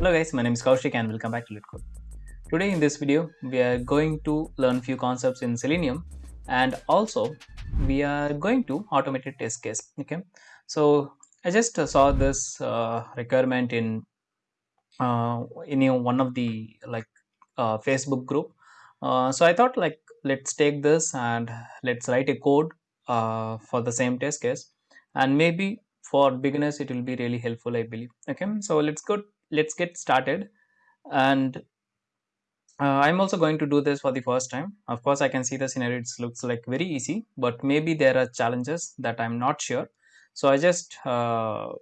Hello guys, my name is Koushik and welcome back to LetCode. Today in this video, we are going to learn few concepts in Selenium and also we are going to automated test case. Okay, so I just saw this uh, requirement in uh, in one of the like uh, Facebook group. Uh, so I thought like let's take this and let's write a code uh, for the same test case and maybe for beginners it will be really helpful I believe. Okay, so let's go let's get started and uh, I'm also going to do this for the first time. Of course, I can see the scenario it looks like very easy, but maybe there are challenges that I'm not sure. So I just uh,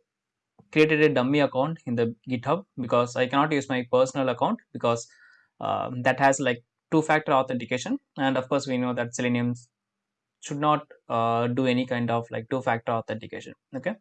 created a dummy account in the GitHub because I cannot use my personal account because uh, that has like two-factor authentication, and of course we know that Selenium should not uh, do any kind of like two-factor authentication. Okay,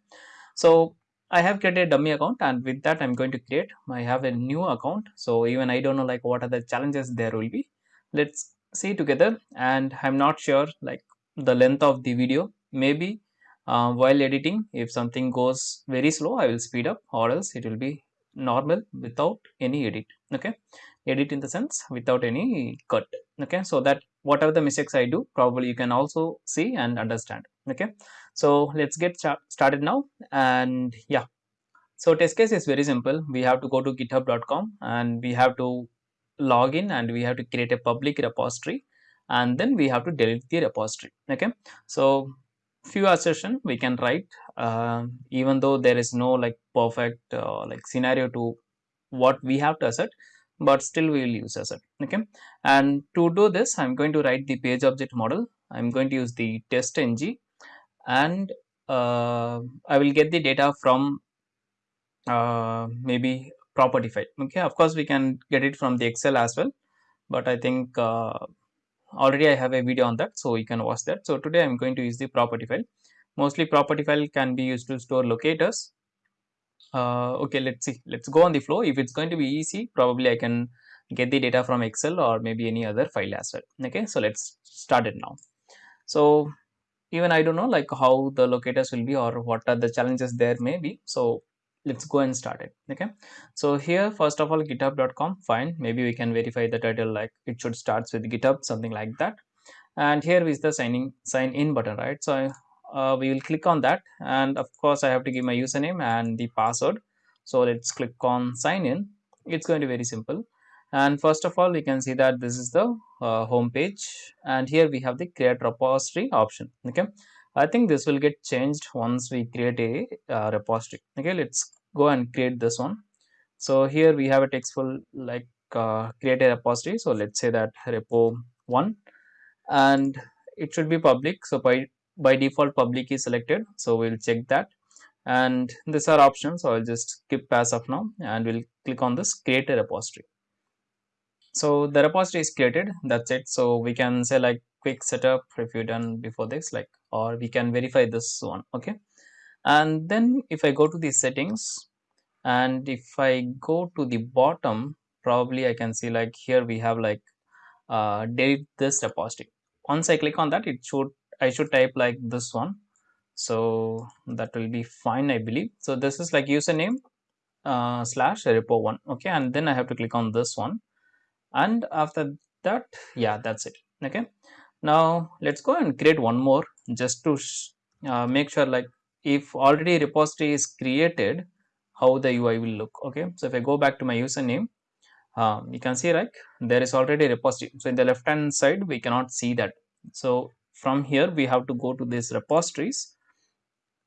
so I have created a dummy account and with that I'm going to create I have a new account. So even I don't know like what are the challenges there will be. Let's see together and I'm not sure like the length of the video. Maybe uh, while editing if something goes very slow I will speed up or else it will be normal without any edit. Okay? Edit in the sense without any cut. Okay? So that whatever the mistakes I do probably you can also see and understand. Okay so let's get started now. And yeah. So test case is very simple. We have to go to github.com and we have to log in and we have to create a public repository. And then we have to delete the repository. Okay? So few assertion. We can write uh, even though there is no like perfect uh, like scenario to what we have to assert but still we will use assert. Okay? And to do this i'm going to write the page object model. I'm going to use the test ng and uh, i will get the data from uh, maybe property file. Okay of course we can get it from the excel as well. But i think uh, already i have a video on that so you can watch that. So today i'm going to use the property file. Mostly property file can be used to store locators. Uh, okay let's see. Let's go on the flow. If it's going to be easy probably i can get the data from excel or maybe any other file as well. Okay so let's start it now. So even i don't know like how the locators will be or what are the challenges there may be. So let's go and start it okay? So here first of all github.com fine. Maybe we can verify the title like it should starts with github something like that. And here is the signing sign in button right? So uh, we will click on that. And of course I have to give my username and the password. So let's click on sign in it's going to be very simple and first of all we can see that this is the uh, home page. And here we have the create repository option. Okay. I think this will get changed once we create a uh, repository. Okay. Let's go and create this one. So here we have a textful like uh, create a repository. So let's say that repo 1 and it should be public. So by by default public is selected. So we'll check that. And these are options. So i'll just skip as of now. And we'll click on this create a repository so the repository is created. That's it. So we can say like quick setup if you done before this like or we can verify this one okay? And then if i go to the settings and if i go to the bottom probably i can see like here we have like uh, delete this repository. Once i click on that it should I should type like this one. So that will be fine I believe. So this is like username uh, slash repo one okay? And then I have to click on this one and after that yeah that's it. Okay. Now let's go and create one more just to uh, make sure like if already repository is created how the UI will look. Okay. So if I go back to my username um, you can see like there is already a repository. So in the left hand side we cannot see that. So from here we have to go to this repositories.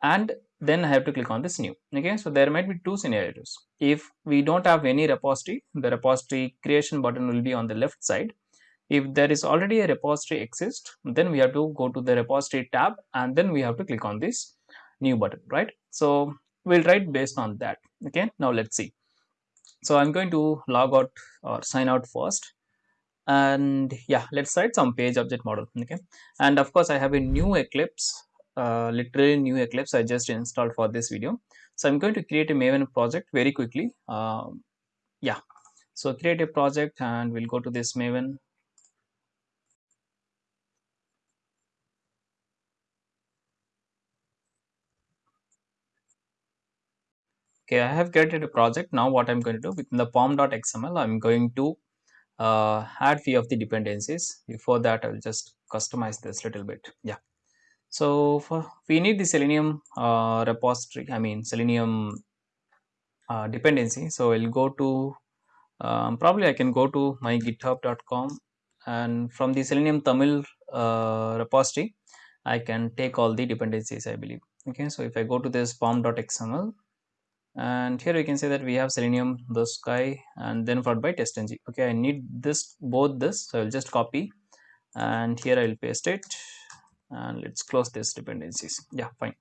And then I have to click on this new. Okay so there might be two scenarios. If we don't have any repository the repository creation button will be on the left side. If there is already a repository exist then we have to go to the repository tab and then we have to click on this new button right? So we'll write based on that. Okay now let's see. So i'm going to log out or sign out first. And yeah let's write some page object model. Okay and of course i have a new eclipse uh, literally new eclipse i just installed for this video. So i'm going to create a maven project very quickly. Um, yeah. So create a project and we'll go to this maven. Okay i have created a project. Now what i'm going to do within the pom.xml i'm going to uh, add few of the dependencies. Before that i'll just customize this little bit. Yeah so for, we need the selenium uh, repository i mean selenium uh, dependency. So i'll go to um, probably i can go to my github.com and from the selenium tamil uh, repository i can take all the dependencies i believe. Okay so if i go to this pom.xml and here you can say that we have selenium the sky and then followed by testng okay i need this both this so i'll just copy and here i'll paste it and let's close this dependencies. Yeah fine.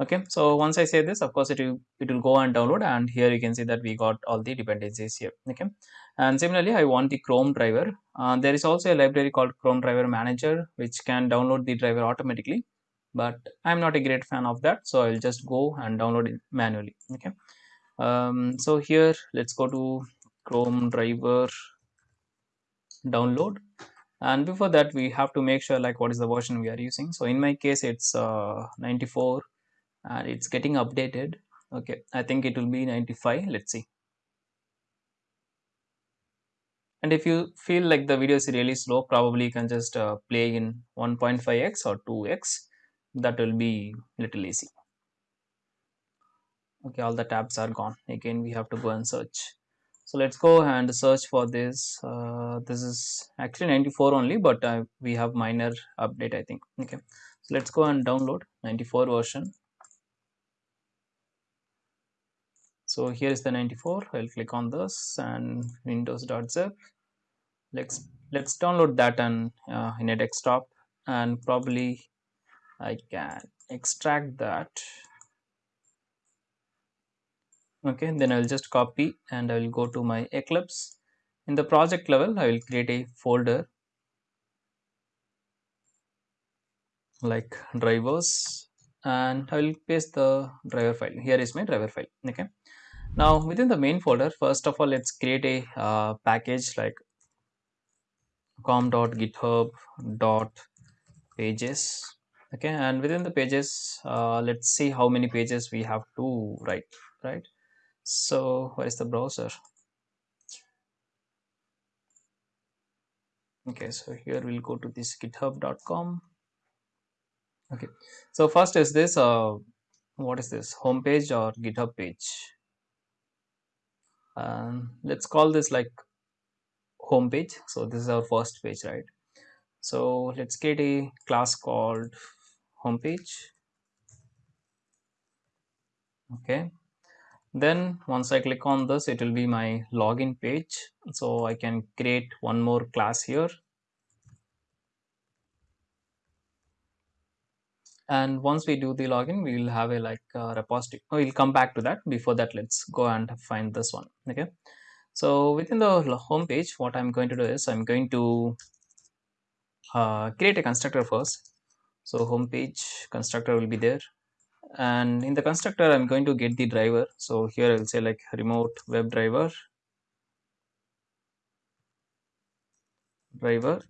Okay so once i say this of course it will it will go and download and here you can see that we got all the dependencies here okay? And similarly i want the chrome driver. Uh, there is also a library called chrome driver manager which can download the driver automatically but i'm not a great fan of that so i'll just go and download it manually okay? Um, so here let's go to chrome driver download and before that we have to make sure like what is the version we are using. So in my case it's uh, 94 and it's getting updated. Okay i think it will be 95 let's see. And if you feel like the video is really slow probably you can just uh, play in 1.5x or 2x that will be little easy. Okay all the tabs are gone. Again we have to go and search so let's go and search for this. Uh, this is actually 94 only but uh, we have minor update i think. Okay. So let's go and download 94 version. So here is the 94 i'll click on this and windows.zip let's let's download that and uh, in a desktop and probably I can extract that okay then I'll just copy and I will go to my Eclipse. In the project level I will create a folder like drivers and I will paste the driver file. Here is my driver file okay? Now within the main folder first of all let's create a uh, package like com.github.pages okay? And within the pages uh, let's see how many pages we have to write right so where is the browser? Okay so here we'll go to this github.com okay so first is this uh what is this home page or github page? Um, let's call this like home page. So this is our first page right? So let's get a class called homepage okay then once I click on this it will be my login page. So I can create one more class here. And once we do the login we will have a like uh, repository. Oh, we'll come back to that. Before that let's go and find this one. Okay. So within the home page what I'm going to do is I'm going to uh, create a constructor first. So home page constructor will be there and in the constructor I'm going to get the driver. So here I'll say like remote web driver driver.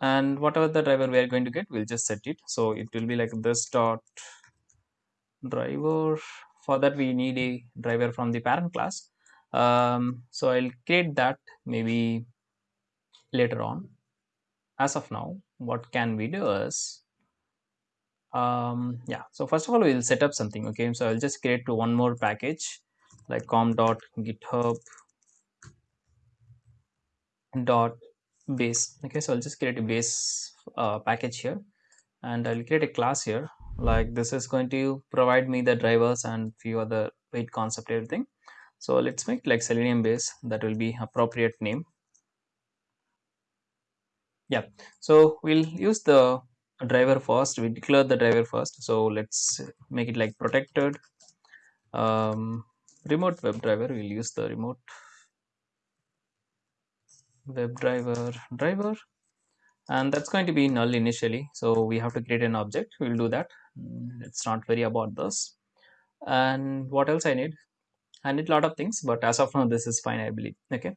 And whatever the driver we are going to get we'll just set it. So it will be like this dot driver. For that we need a driver from the parent class. Um, so I'll create that maybe later on. As of now what can we do is um, yeah. So first of all we'll set up something okay? So I'll just create one more package like com.github dot base okay? So I'll just create a base uh, package here and I'll create a class here. Like this is going to provide me the drivers and few other wait concept everything. So let's make like selenium base. That will be appropriate name. Yeah. So we'll use the driver first. We declare the driver first. So let's make it like protected. Um, remote web driver we'll use the remote web driver driver. And that's going to be null initially. So we have to create an object. We'll do that. Let's not worry about this. And what else i need? I need a lot of things but as of now this is fine i believe. Okay.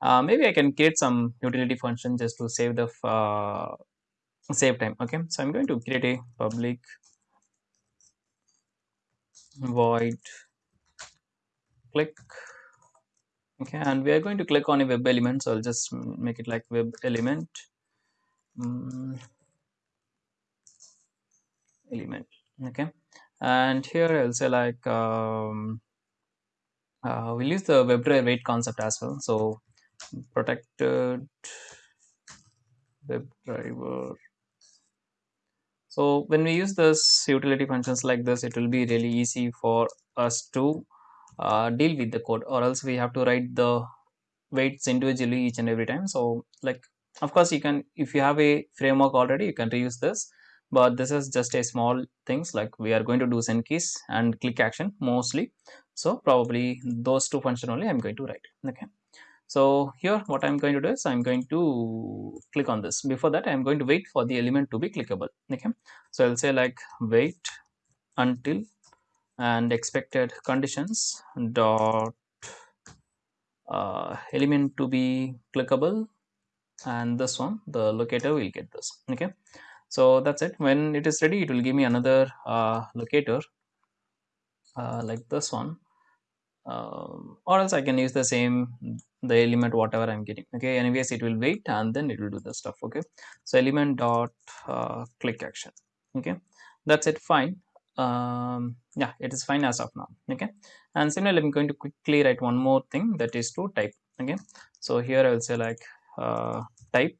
Uh, maybe i can create some utility function just to save the uh, save time okay? So i'm going to create a public void. Click okay? And we are going to click on a web element so i'll just make it like web element um, element okay? And here i'll say like um, uh, we'll use the WebDriver wait concept as well. So protected WebDriver so when we use this utility functions like this it will be really easy for us to uh, deal with the code or else we have to write the waits individually each and every time. So like of course you can if you have a framework already you can reuse this. But this is just a small things like we are going to do send keys and click action mostly. So probably those two function only i'm going to write. Okay so here what i'm going to do is i'm going to click on this. Before that i'm going to wait for the element to be clickable okay? So i'll say like wait until and expected conditions dot uh, element to be clickable and this one the locator will get this okay? So that's it. When it is ready it will give me another uh, locator uh, like this one um, or else I can use the same the element whatever I'm getting. Okay anyways it will wait and then it will do the stuff. Okay so element dot uh, click action. Okay that's it fine. Um, yeah it is fine as of now. Okay and similarly I'm going to quickly write one more thing that is to type. Okay so here I will say like uh, type.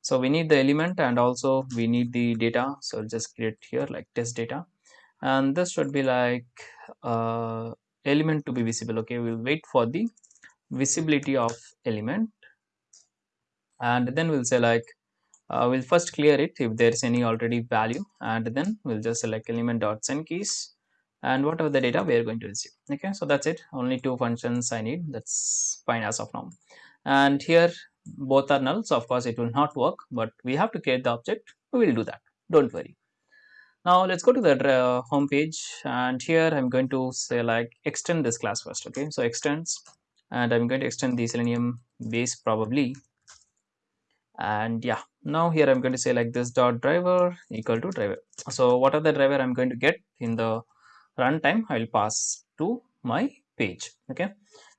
So we need the element and also we need the data. So I'll just create here like test data. And this should be like uh, element to be visible okay? We'll wait for the visibility of element. And then we'll say like uh, we'll first clear it if there's any already value. And then we'll just select element dot send keys. And whatever the data we are going to receive okay? So that's it. Only two functions i need. That's fine as of now. And here both are null so of course it will not work but we have to create the object. We will do that. Don't worry now let's go to the uh, home page. And here i'm going to say like extend this class first okay? So extends. And i'm going to extend the selenium base probably. And yeah. Now here i'm going to say like this dot driver equal to driver. So what are the driver i'm going to get in the runtime? I will pass to my page okay?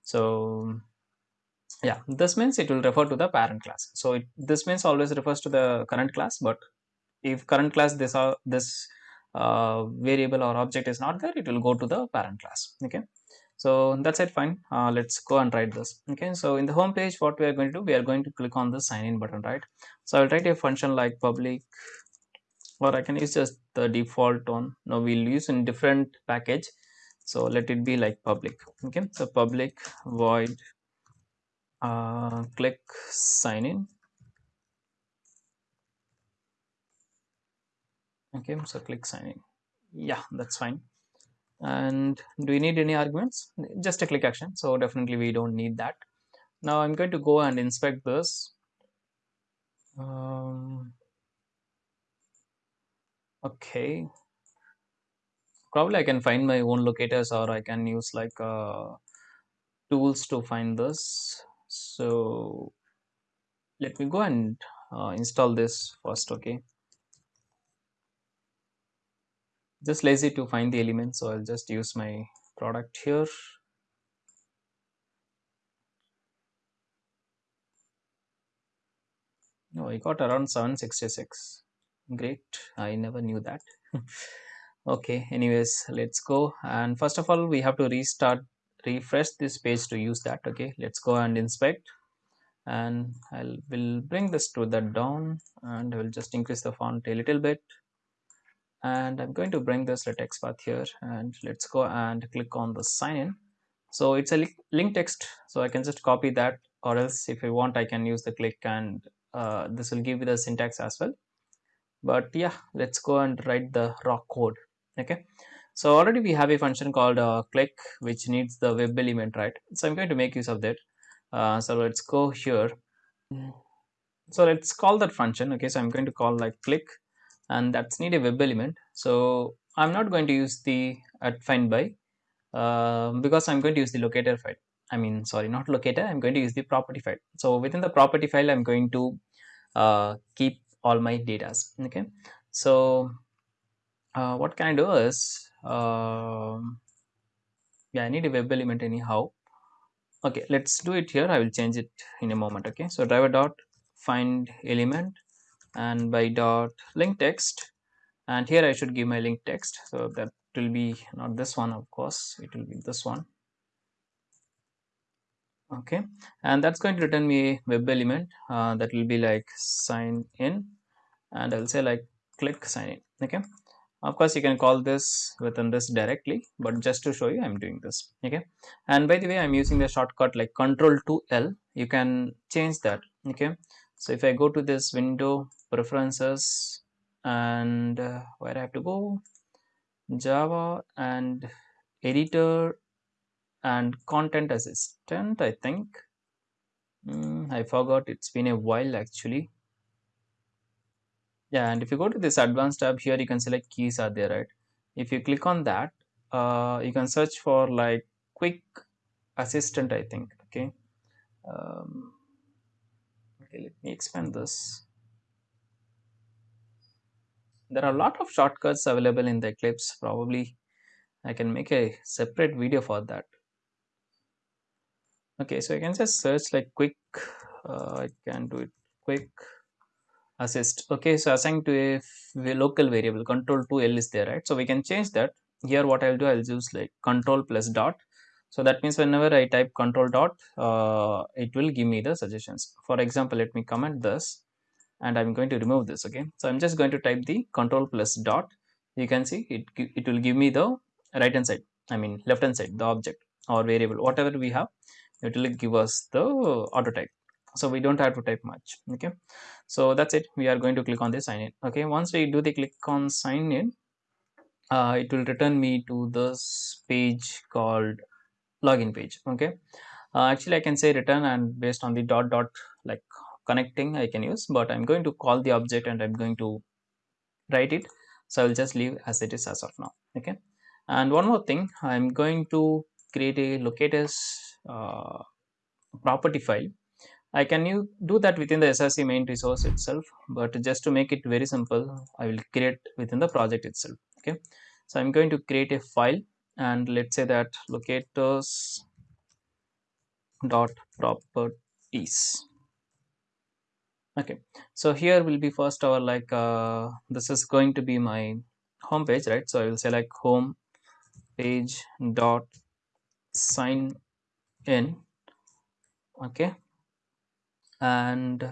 So yeah. This means it will refer to the parent class. So it, this means always refers to the current class but if current class this are this uh, variable or object is not there it will go to the parent class okay? So that's it fine. Uh, let's go and write this okay? So in the home page what we are going to do we are going to click on the sign in button right? So i'll write a function like public or i can use just the default one. No we'll use in different package. So let it be like public okay? So public void uh, click sign in okay so click sign in yeah that's fine. And do we need any arguments? Just a click action so definitely we don't need that. Now i'm going to go and inspect this. Um, okay. Probably i can find my own locators or i can use like uh, tools to find this. So let me go and uh, install this first okay just lazy to find the elements so i'll just use my product here. No i got around 766 great. I never knew that. Okay anyways let's go. And first of all we have to restart refresh this page to use that okay? Let's go and inspect. And i will bring this to the down and I will just increase the font a little bit and I'm going to bring this LetXPath here and let's go and click on the sign in so it's a link text so I can just copy that or else if I want I can use the click and uh, this will give you the syntax as well. But yeah let's go and write the raw code okay? So already we have a function called uh, click which needs the web element right? So I'm going to make use of that. Uh, so let's go here. So let's call that function okay? So I'm going to call like click and that's need a web element. So I'm not going to use the at find by uh, because I'm going to use the locator file. I mean sorry not locator I'm going to use the property file. So within the property file I'm going to uh, keep all my data okay? So uh, what can I do is um, yeah i need a web element anyhow. Okay let's do it here. I will change it in a moment okay? So driver dot find element and by dot link text. And here i should give my link text. So that will be not this one of course. It will be this one. Okay. And that's going to return me a web element uh, that will be like sign in. And i'll say like click sign in. Okay. Of course you can call this within this directly but just to show you i'm doing this. Okay. And by the way i'm using the shortcut like control to l. You can change that. Okay so if i go to this window preferences and uh, where i have to go? Java and editor and content assistant i think. Mm, i forgot. It's been a while actually. Yeah and if you go to this advanced tab here you can select keys are there right? If you click on that uh, you can search for like quick assistant i think okay? Um, okay let me expand this. There are a lot of shortcuts available in the eclipse. Probably i can make a separate video for that. Okay so i can just search like quick uh, i can do it quick. Assist. Okay so assigned to a local variable. Control 2l is there right? So we can change that. Here what i'll do i'll use like control plus dot so that means whenever i type control dot uh, it will give me the suggestions. For example let me comment this and i'm going to remove this okay? So i'm just going to type the control plus dot. You can see it it will give me the right hand side i mean left hand side the object or variable whatever we have it will give us the auto type. So we don't have to type much okay? So that's it. We are going to click on the sign in okay? Once we do the click on sign in uh, it will return me to this page called login page okay? Uh, actually i can say return and based on the dot dot like connecting i can use but i'm going to call the object and i'm going to write it. So i'll just leave as it is as of now okay? And one more thing i'm going to create a locators uh, property file. I can you do that within the SRC main resource itself, but just to make it very simple, I will create within the project itself. Okay, so I'm going to create a file and let's say that locators dot properties. Okay, so here will be first our like uh, this is going to be my home page, right? So I will say like home page dot sign in. Okay, and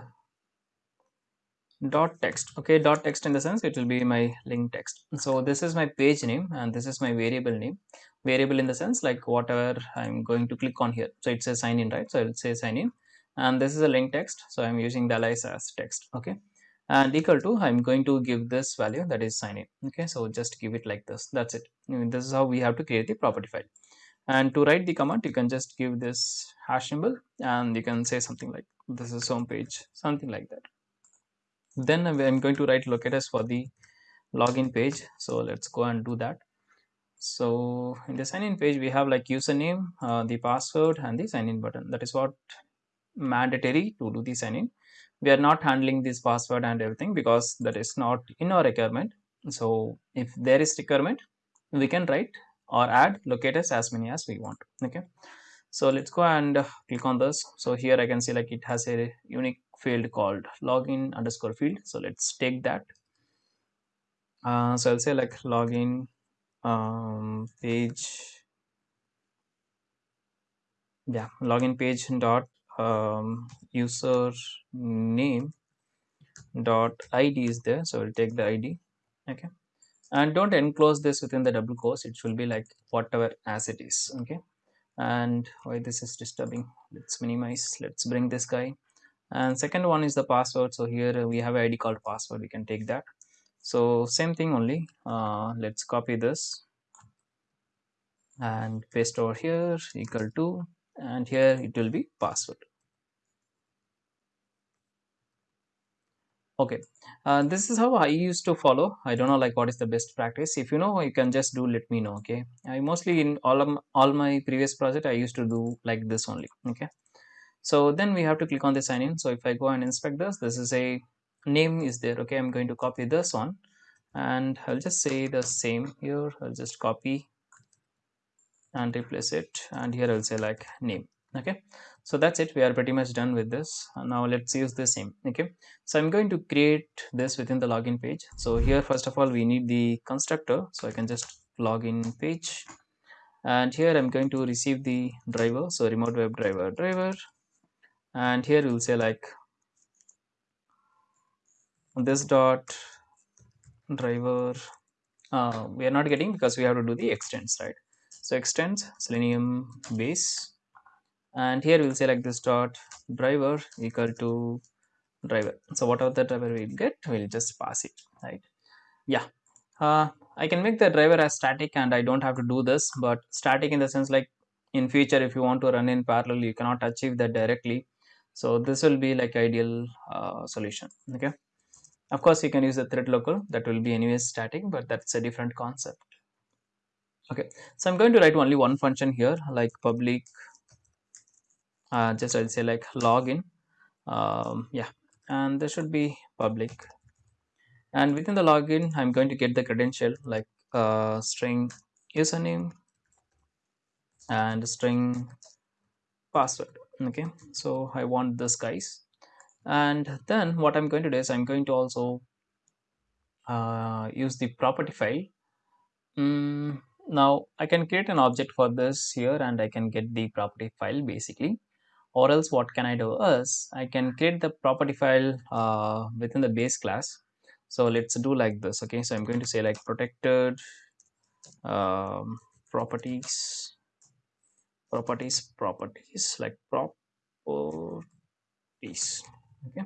dot text. Okay dot text in the sense it will be my link text. So this is my page name and this is my variable name. Variable in the sense like whatever i'm going to click on here. So it says sign in right? So i'll say sign in. And this is a link text. So i'm using alias as text. Okay. And equal to i'm going to give this value that is sign in. Okay. So just give it like this. That's it. Mm, this is how we have to create the property file. And to write the command you can just give this hash symbol and you can say something like this is home page something like that then i'm going to write locators for the login page. So let's go and do that. So in the sign in page we have like username uh, the password and the sign in button. That is what mandatory to do the sign in we are not handling this password and everything because that is not in our requirement. So if there is requirement we can write or add locators as many as we want. Okay. So let's go and click on this. So here i can see like it has a unique field called login underscore field. So let's take that. Uh, so i'll say like login um, page. Yeah login page dot um, user name dot id is there. So we'll take the id okay. And don't enclose this within the double quotes. It should be like whatever as it is. Okay. And why this is disturbing? Let's minimize. Let's bring this guy and second one is the password. So here we have id called password. We can take that. So same thing only. Uh, let's copy this and paste over here equal to and here it will be password. Okay. Uh, this is how i used to follow. I don't know like what is the best practice. If you know you can just do let me know okay? I mostly in all of all my previous project i used to do like this only okay so then we have to click on the sign in. So if i go and inspect this this is a name is there okay? I'm going to copy this one. And i'll just say the same here. I'll just copy and replace it. And here I'll say like name okay? So that's it. We are pretty much done with this. Now let's use the same okay? So I'm going to create this within the login page. So here first of all we need the constructor. So I can just login page. And here I'm going to receive the driver. So remote web driver. Driver and here we'll say like this dot driver uh, we are not getting because we have to do the extends right? So extends selenium base. And here we'll say like this dot driver equal to driver. So whatever the driver we get we'll just pass it right? Yeah. Uh, I can make the driver as static and I don't have to do this but static in the sense like in future if you want to run in parallel you cannot achieve that directly so this will be like ideal uh, solution okay? Of course you can use a thread local. That will be anyways static but that's a different concept. Okay so I'm going to write only one function here like public uh, just I'll say like login. Um, yeah and this should be public. And within the login I'm going to get the credential like uh, string username and string password okay so I want this guys. And then what I'm going to do is I'm going to also uh, use the property file. Mm, now I can create an object for this here and I can get the property file basically. Or else what can I do is I can create the property file uh, within the base class. So let's do like this okay? So I'm going to say like protected um, properties properties properties like properties. Okay.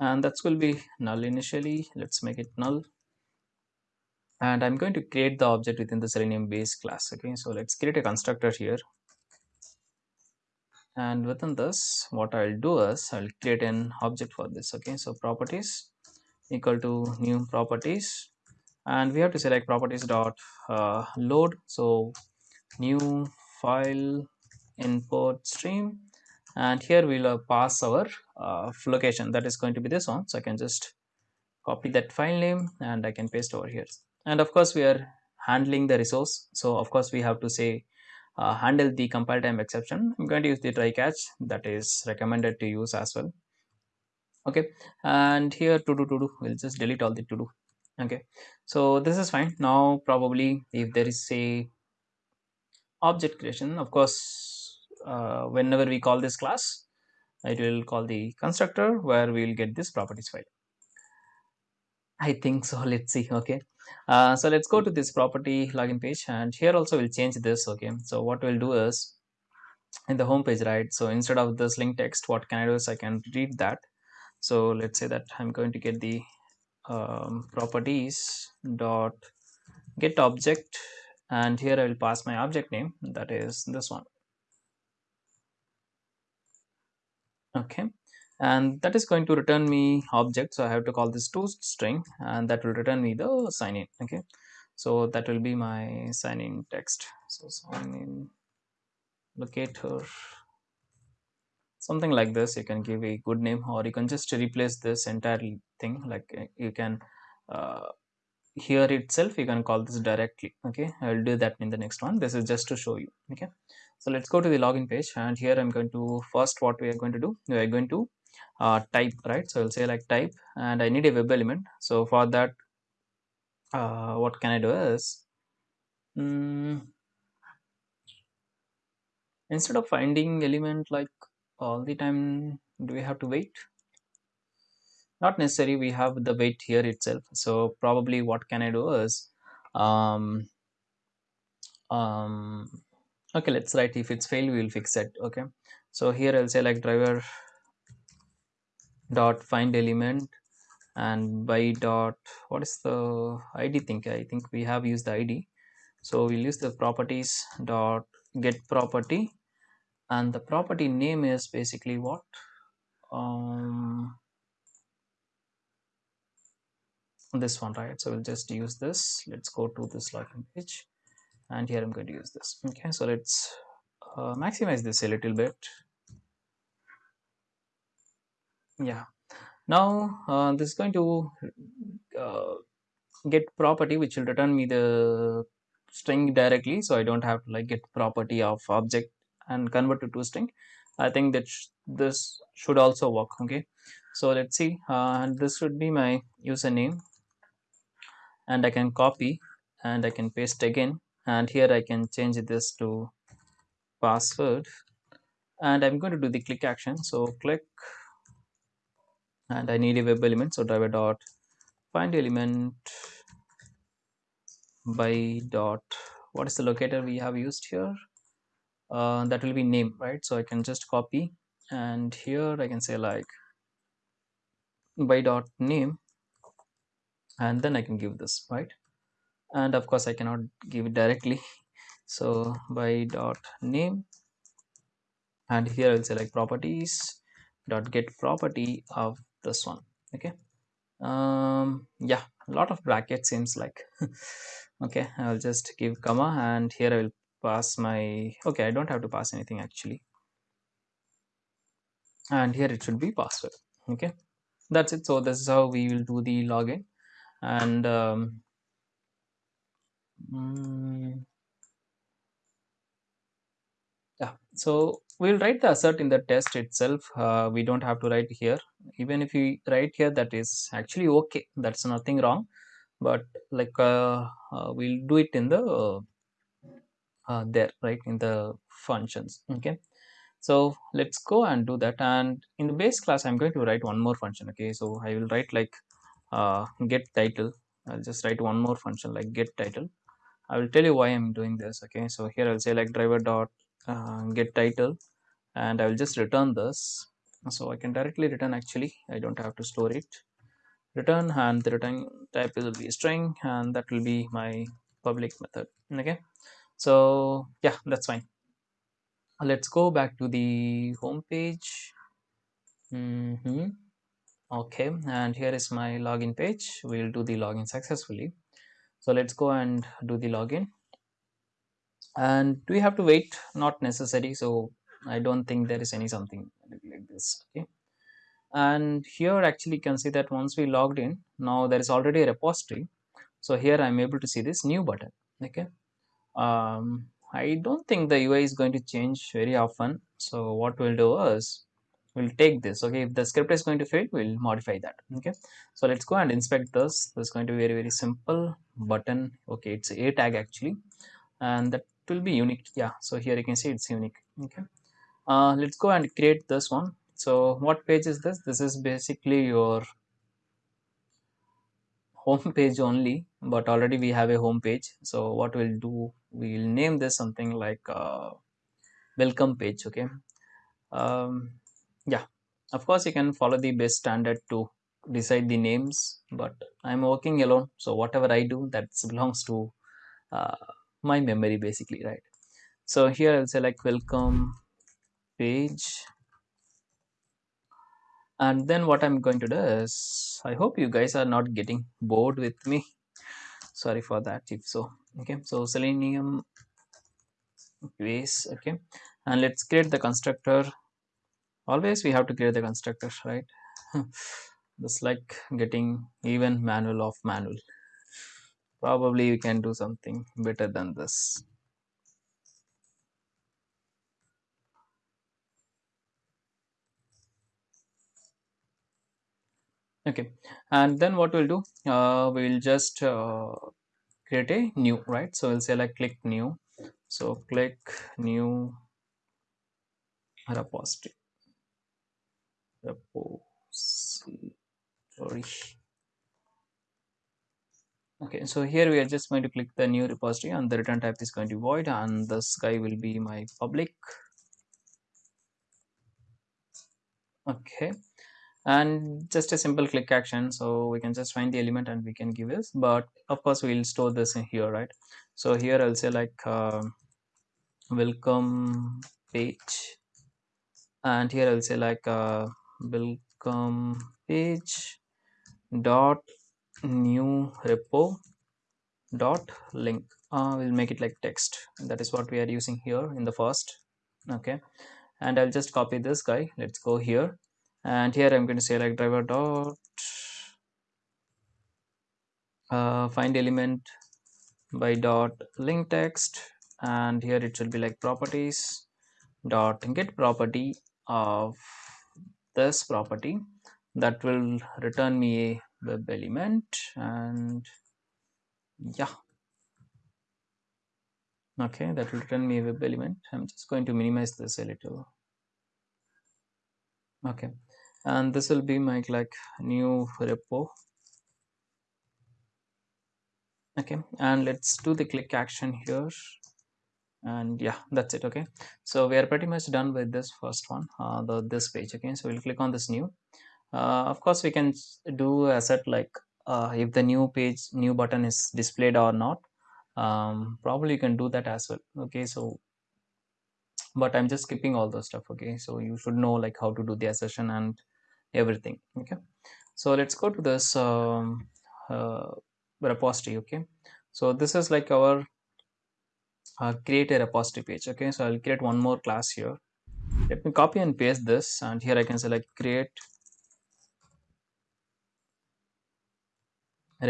And that's will be null initially. Let's make it null. And I'm going to create the object within the selenium base class. Okay. So let's create a constructor here. And within this what I'll do is I'll create an object for this. Okay. So properties equal to new properties. And we have to select properties dot uh, load. So new file input stream. And here we'll uh, pass our uh, location. That is going to be this one. So I can just copy that file name and I can paste over here. And of course we are handling the resource. So of course we have to say uh, handle the compile time exception. I'm going to use the try catch that is recommended to use as well. Okay. And here to do to do we'll just delete all the to do. Okay. So this is fine. Now probably if there is a object creation of course uh, whenever we call this class it will call the constructor where we'll get this properties file. I think so. Let's see. Okay. Uh, so let's go to this property login page and here also we'll change this. Okay. So what we'll do is in the home page right? So instead of this link text what can I do is I can read that. So let's say that I'm going to get the um, properties dot get object and here I will pass my object name. That is this one okay. And that is going to return me object. So I have to call this to string and that will return me the sign in. Okay. So that will be my sign in text. So sign in locator. Something like this. You can give a good name or you can just replace this entire thing. Like uh, you can uh, here itself. You can call this directly. Okay. I will do that in the next one. This is just to show you. Okay so let's go to the login page. And here i'm going to first what we are going to do we are going to uh, type right? So i'll say like type and i need a web element. So for that uh, what can i do is um, instead of finding element like all the time do we have to wait? Not necessary we have the wait here itself. So probably what can I do is um, um, okay let's write. If it's failed we will fix it. Okay. So here I'll say like driver dot find element and by dot what is the id think I think we have used the id so we'll use the properties dot get property. And the property name is basically what? Um, this one right? So we'll just use this. Let's go to this login page and here i'm going to use this. Okay so let's uh, maximize this a little bit. Yeah. Now uh, this is going to uh, get property which will return me the string directly. So I don't have to like get property of object and convert it to string. I think that sh this should also work. Okay. So let's see. Uh, this should be my username. And I can copy and I can paste again and here I can change this to password. And I'm going to do the click action. So click. And I need a web element. So driver dot find element by dot. What is the locator we have used here? Uh, that will be name right? So I can just copy. And here I can say like by dot name. And then I can give this right and of course I cannot give it directly. So by dot name. And here I'll select properties dot get property of this one. Okay. Um yeah a lot of brackets seems like. Okay I'll just give comma and here I will pass my okay I don't have to pass anything actually. And here it should be password. Okay that's it. So this is how we will do the login. And um, mm, yeah so we'll write the assert in the test itself. Uh, we don't have to write here. Even if we write here that is actually okay. That's nothing wrong. But like uh, uh, we'll do it in the uh, there right in the functions okay? So let's go and do that. And in the base class i'm going to write one more function okay? So i will write like uh, get title. I'll just write one more function like get title i will tell you why i'm doing this okay? So here i'll say like driver dot uh, get title and i will just return this. So i can directly return actually. I don't have to store it. Return and the return type will be string and that will be my public method okay? So yeah that's fine. Let's go back to the home page. Mm -hmm. okay and here is my login page. We'll do the login successfully so let's go and do the login and do we have to wait not necessary so i don't think there is any something like this okay and here actually you can see that once we logged in now there is already a repository so here i'm able to see this new button okay um, I don't think the UI is going to change very often. So what we'll do is we'll take this. Okay, if the script is going to fail, we'll modify that. Okay, so let's go and inspect this. This is going to be very very simple button. Okay, it's a tag actually, and that will be unique. Yeah, so here you can see it's unique. Okay, uh, let's go and create this one. So what page is this? This is basically your home page only but already we have a home page so what we'll do we'll name this something like uh, welcome page okay um, yeah of course you can follow the best standard to decide the names but i'm working alone so whatever i do that belongs to uh, my memory basically right? So here i'll say like welcome page. And then what i'm going to do is i hope you guys are not getting bored with me. Sorry for that if so. Okay so selenium base okay. And let's create the constructor. Always we have to create the constructor right just like getting even manual of manual. Probably we can do something better than this. Okay. And then what we'll do uh, we'll just uh, create a new right? So we'll say like click new. So click new repository. Repository okay so here we are just going to click the new repository and the return type is going to be void and this guy will be my public. Okay and just a simple click action. So we can just find the element and we can give this but of course we'll store this in here right? So here i'll say like uh, welcome page. And here i'll say like uh, welcome page dot new repo dot link. Uh, we'll make it like text. That is what we are using here in the first. Okay. And i'll just copy this guy. Let's go here. And here I'm going to say like driver dot uh, find element by dot link text. And here it should be like properties dot get property of this property that will return me a web element and yeah. Okay that will return me a web element. I'm just going to minimize this a little. Okay and this will be my like new repo. Okay and let's do the click action here. And yeah that's it okay. So we are pretty much done with this first one uh, the this page okay. So we'll click on this new uh, of course we can do a set like uh, if the new page new button is displayed or not um, probably you can do that as well okay? So but i'm just skipping all those stuff okay? So you should know like how to do the assertion and everything okay? So let's go to this um, uh, repository okay? So this is like our uh, create a repository page okay? So i'll create one more class here. Let me copy and paste this and here i can select create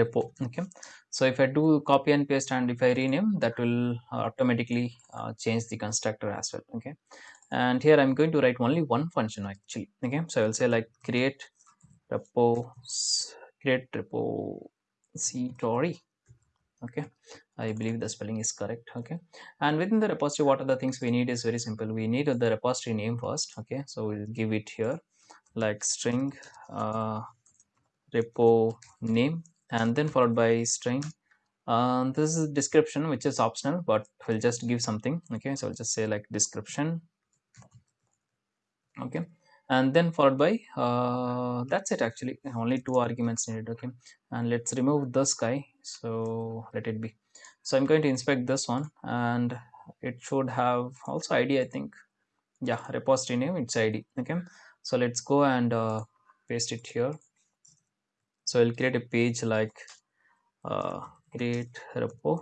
repo okay? So if i do copy and paste and if i rename that will automatically uh, change the constructor as well okay? And here i'm going to write only one function actually okay? So i will say like create repo create repository okay? I believe the spelling is correct okay? And within the repository what are the things we need is very simple. We need the repository name first okay? So we'll give it here like string uh, repo name and then followed by string. Um, this is description which is optional but we'll just give something okay? So i'll just say like description okay? And then followed by uh, that's it actually. Only two arguments needed okay? And let's remove this guy so let it be. So i'm going to inspect this one and it should have also id i think. Yeah repository name it's id okay? So let's go and uh, paste it here so i'll create a page like uh, create repo.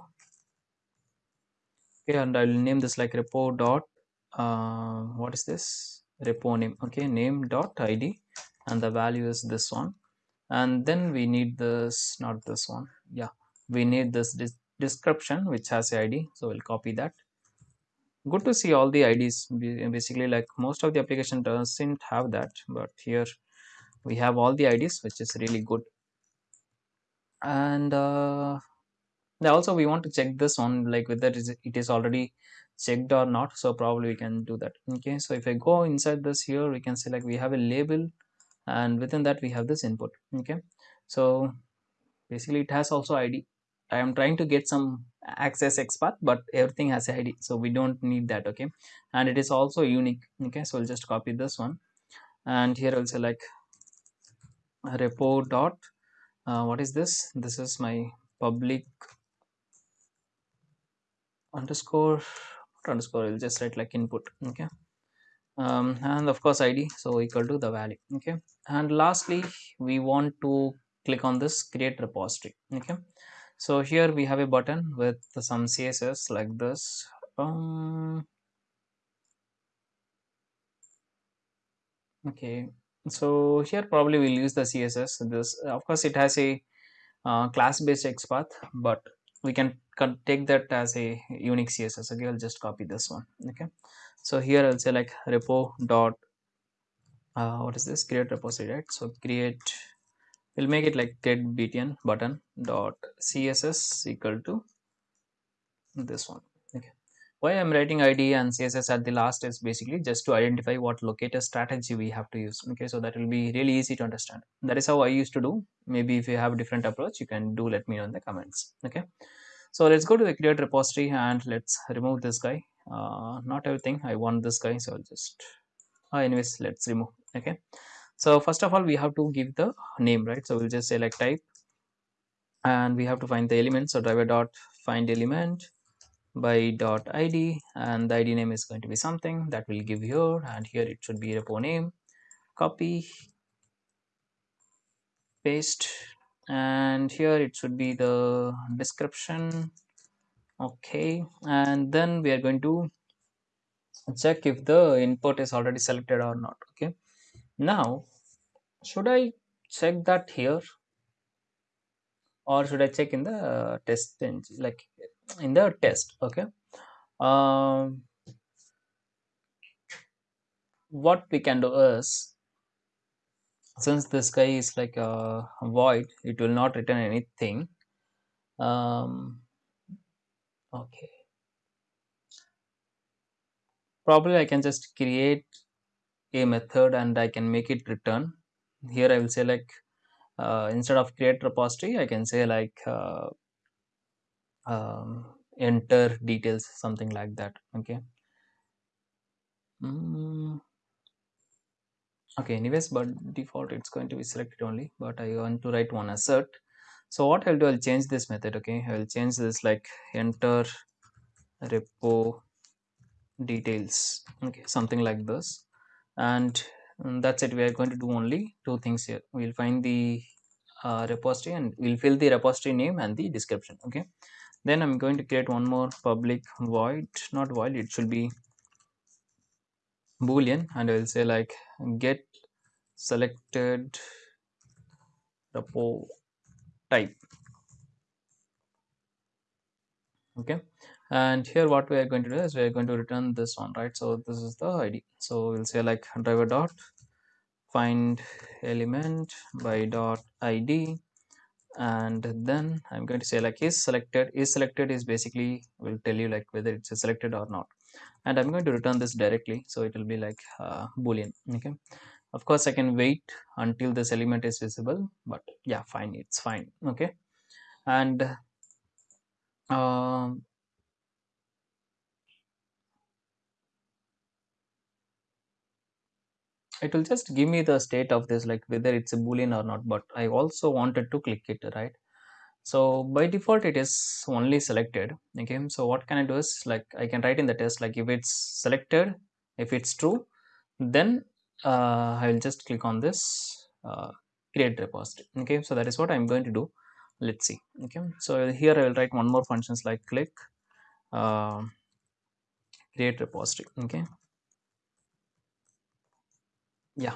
Okay and i'll name this like repo dot uh, what is this? Repo name. Okay name dot id and the value is this one. And then we need this not this one. Yeah we need this description which has id so we'll copy that. Good to see all the ids basically like most of the application doesn't have that but here we have all the ids which is really good and uh, also we want to check this on like whether it is already checked or not. So probably we can do that. Okay so if i go inside this here we can say like we have a label and within that we have this input. Okay so basically it has also id i am trying to get some axes XPath but everything has a id so we don't need that. Okay and it is also unique. Okay so i'll just copy this one. And here i'll say like repo dot uh, what is this? This is my public underscore underscore will just write like input okay? Um, and of course id so equal to the value okay? And lastly we want to click on this create repository okay? So here we have a button with some css like this. Um, okay so here probably we'll use the css this of course it has a uh, class based XPath but we can take that as a unique css okay i'll just copy this one. Okay. So here i'll say like repo dot uh, what is this? Create repository right? So create we'll make it like get btn button dot css equal to this one why i'm writing id and css at the last is basically just to identify what locator strategy we have to use okay? So that will be really easy to understand. That is how i used to do. Maybe if you have a different approach you can do let me know in the comments okay? So let's go to the create repository and let's remove this guy. Uh, not everything. I want this guy so i'll just uh, anyways let's remove okay? So first of all we have to give the name right? So we'll just like type and we have to find the element. So driver dot find element by dot id and the id name is going to be something that will give here and here it should be repo name. Copy paste and here it should be the description. Okay and then we are going to check if the input is already selected or not okay? Now should i check that here? Or should i check in the test engine like in the test okay? Um, what we can do is since this guy is like a void it will not return anything. Um, okay. Probably I can just create a method and I can make it return. Here I will say like uh, instead of create repository I can say like uh, um, enter details something like that okay? Mm. okay anyways but default it's going to be selected only but I want to write one assert. So what I'll do I'll change this method okay? I'll change this like enter repo details okay something like this. And um, that's it we are going to do only two things here. We'll find the uh, repository and we'll fill the repository name and the description okay then i'm going to create one more public void. Not void it should be boolean. And i will say like get selected repo type. Okay. And here what we are going to do is we are going to return this one right? So this is the id so we'll say like driver dot find element by dot id and then i'm going to say like is selected is selected is basically will tell you like whether it's a selected or not. And i'm going to return this directly so it will be like uh, boolean okay? Of course i can wait until this element is visible but yeah fine it's fine okay? And um, it will just give me the state of this like whether it's a boolean or not but i also wanted to click it right? So by default it is only selected okay? So what can i do is like i can write in the test like if it's selected if it's true then uh, i will just click on this uh, create repository okay? So that is what i'm going to do. Let's see okay? So here i will write one more functions like click uh, create repository okay yeah.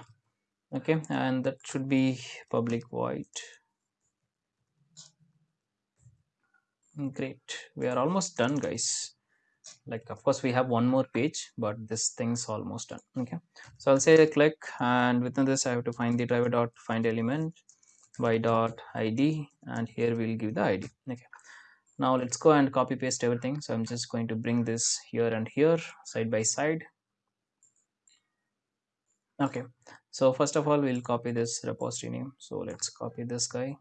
Okay and that should be public void. Great. We are almost done guys. Like of course we have one more page but this thing's almost done. Okay. So i'll say click and within this i have to find the driver dot find element by dot id and here we'll give the id okay. Now let's go and copy paste everything. So i'm just going to bring this here and here side by side okay. So first of all we'll copy this repository name. So let's copy this guy.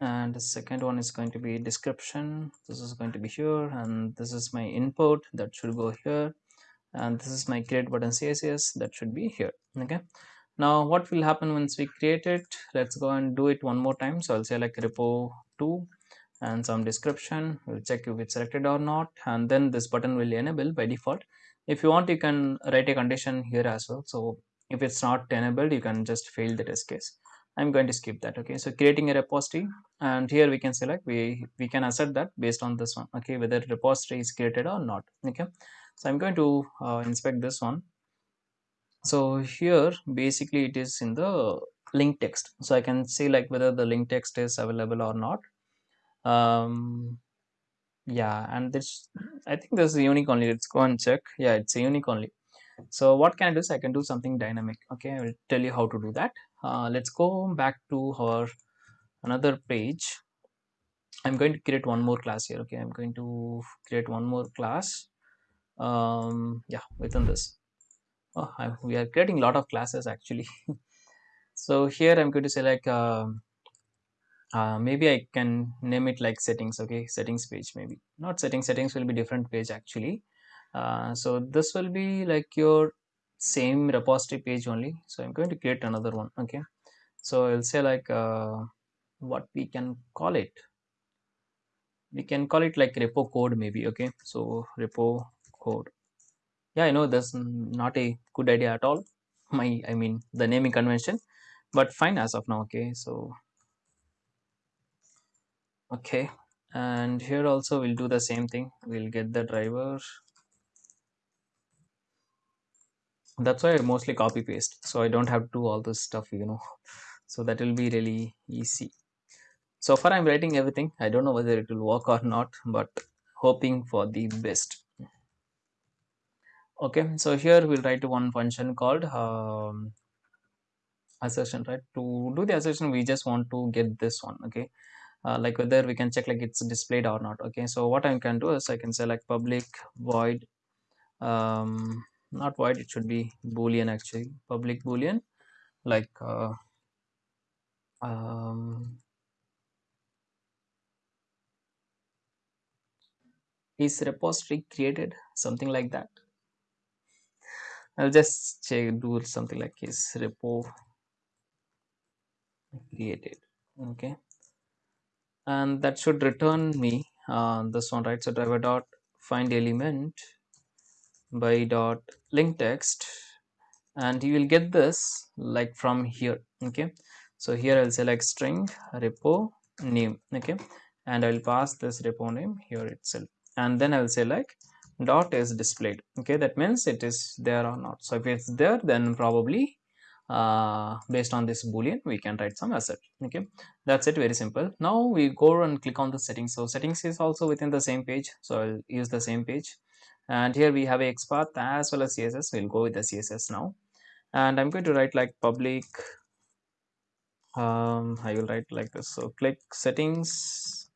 And the second one is going to be description. This is going to be here. And this is my input that should go here. And this is my create button css that should be here. Okay. Now what will happen once we create it? Let's go and do it one more time. So i'll say like repo 2 and some description. We'll check if it's selected or not. And then this button will enable by default if you want you can write a condition here as well. So if it's not enabled you can just fail the test case. I'm going to skip that okay? So creating a repository and here we can select we we can assert that based on this one okay? Whether repository is created or not okay? So i'm going to uh, inspect this one. So here basically it is in the link text. So i can see like whether the link text is available or not. Um yeah and this i think this is unique only. Let's go and check. Yeah it's a unique only. So what can i do i can do something dynamic okay? I will tell you how to do that. Uh, let's go back to our another page. I'm going to create one more class here okay? I'm going to create one more class. Um yeah within this. Oh I, we are creating a lot of classes actually. So here i'm going to say like um, uh, maybe I can name it like settings okay? Settings page maybe. Not settings settings will be different page actually. Uh, so this will be like your same repository page only. So I'm going to create another one okay? So I'll say like uh, what we can call it. We can call it like repo code maybe okay? So repo code. Yeah I know that's not a good idea at all. My I mean the naming convention. But fine as of now okay? So okay. And here also we'll do the same thing. We'll get the driver. That's why I mostly copy paste so I don't have to do all this stuff you know. So that will be really easy. So far i'm writing everything. I don't know whether it will work or not but hoping for the best. Okay so here we'll write one function called um, assertion right? To do the assertion we just want to get this one okay uh, like whether we can check like it's displayed or not okay? So what i can do is i can select public void um not void it should be boolean actually. Public boolean like uh, um, is repository created? Something like that. I'll just check do something like is repo created okay and that should return me uh, this one right so driver dot find element by dot link text. And you will get this like from here okay? So here i'll select string repo name okay? And i'll pass this repo name here itself. And then i'll say like dot is displayed okay? That means it is there or not. So if it's there then probably uh, based on this boolean we can write some asset okay? That's it very simple. Now we go and click on the settings. So settings is also within the same page. So i'll use the same page. And here we have a xpath as well as css we'll go with the css now. And i'm going to write like public um i will write like this. So click settings.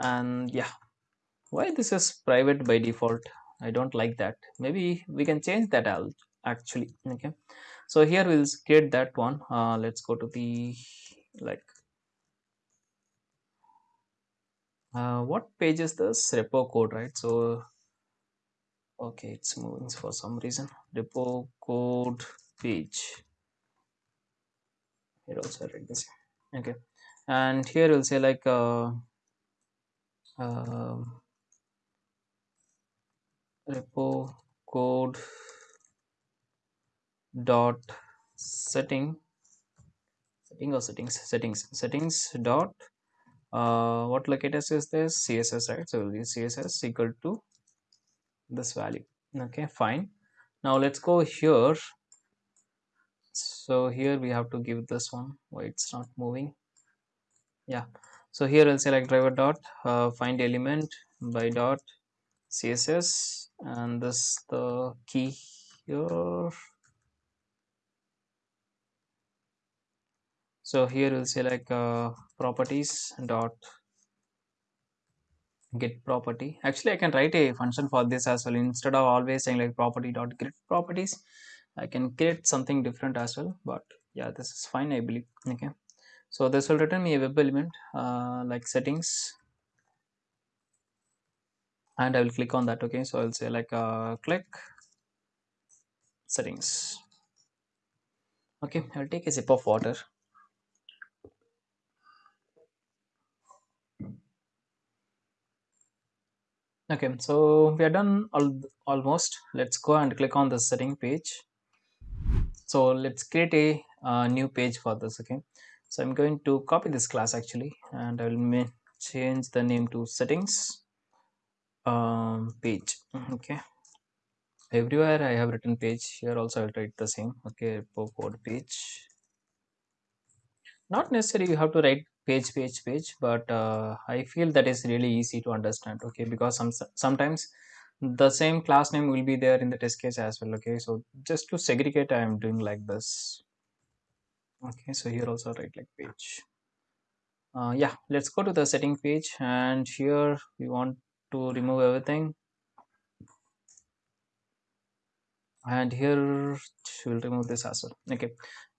And yeah. Why this is private by default? I don't like that. Maybe we can change that out actually okay so here we'll create that one. Uh, let's go to the like uh, what page is this? Repo code right? So okay it's moving for some reason. Repo code page. Here also write this. Okay. And here we'll say like uh, uh, repo code dot setting setting or settings settings settings dot uh, what locators is this? Css right? So css equal to this value. Okay fine. Now let's go here. So here we have to give this one why it's not moving. Yeah. So here i'll select driver dot uh, find element by dot css and this the key here so here we'll say like uh, properties dot get property. Actually i can write a function for this as well. Instead of always saying like property dot get properties i can create something different as well but yeah this is fine i believe. Okay. So this will return me a web element uh, like settings. And i will click on that. Okay. So i'll say like uh, click settings. Okay. I'll take a sip of water okay so we are done all, almost. Let's go and click on the setting page. So let's create a uh, new page for this okay? So i'm going to copy this class actually and i will change the name to settings um, page okay? Everywhere i have written page here also i'll write the same okay? Code page. Not necessarily you have to write page page page but uh, i feel that is really easy to understand okay? Because some sometimes the same class name will be there in the test case as well okay? So just to segregate i am doing like this. Okay so here also write like page. Uh, yeah let's go to the setting page and here we want to remove everything. And here we'll remove this as well okay?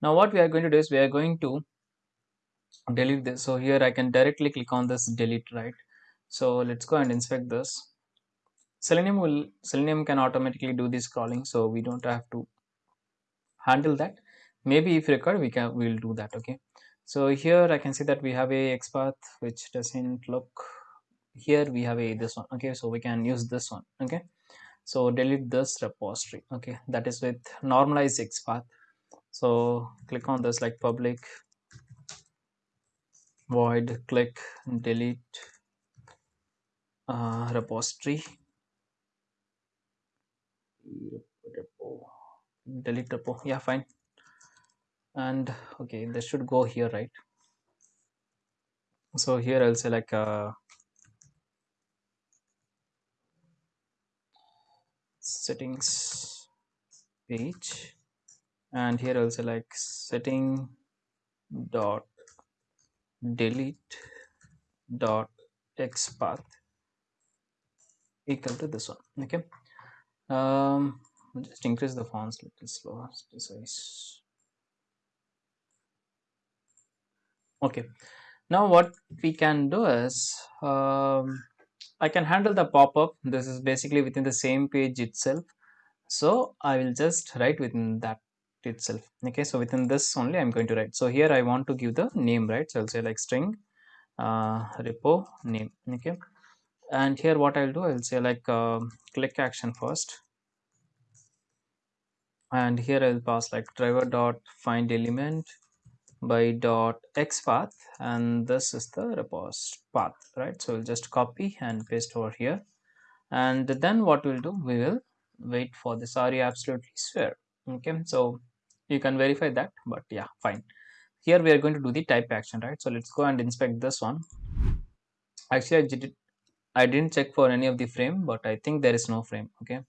Now what we are going to do is we are going to delete this. So here i can directly click on this delete right? So let's go and inspect this. Selenium will selenium can automatically do this scrolling so we don't have to handle that. Maybe if required we can we'll do that okay? So here i can see that we have a xpath which doesn't look here we have a this one okay? So we can use this one okay? So delete this repository okay? That is with normalized xpath. So click on this like public void click delete uh, repository. Delete repo. Yeah fine. And okay this should go here right? So here I'll say like uh, settings page. And here also like setting dot delete dot xpath equal to this one okay? Um just increase the fonts a little slower size okay. Now what we can do is um, I can handle the pop-up. This is basically within the same page itself. So I will just write within that itself. Okay so within this only I'm going to write. So here I want to give the name right? So I'll say like string uh, repo name. Okay. And here what I'll do I'll say like uh, click action first. And here I'll pass like driver dot find element by dot xpath and this is the repos path right? So we'll just copy and paste over here. And then what we'll do we will wait for this. You absolutely sure okay so you can verify that but yeah fine. Here we are going to do the type action right? So let's go and inspect this one. Actually I did I didn't check for any of the frame but I think there is no frame okay?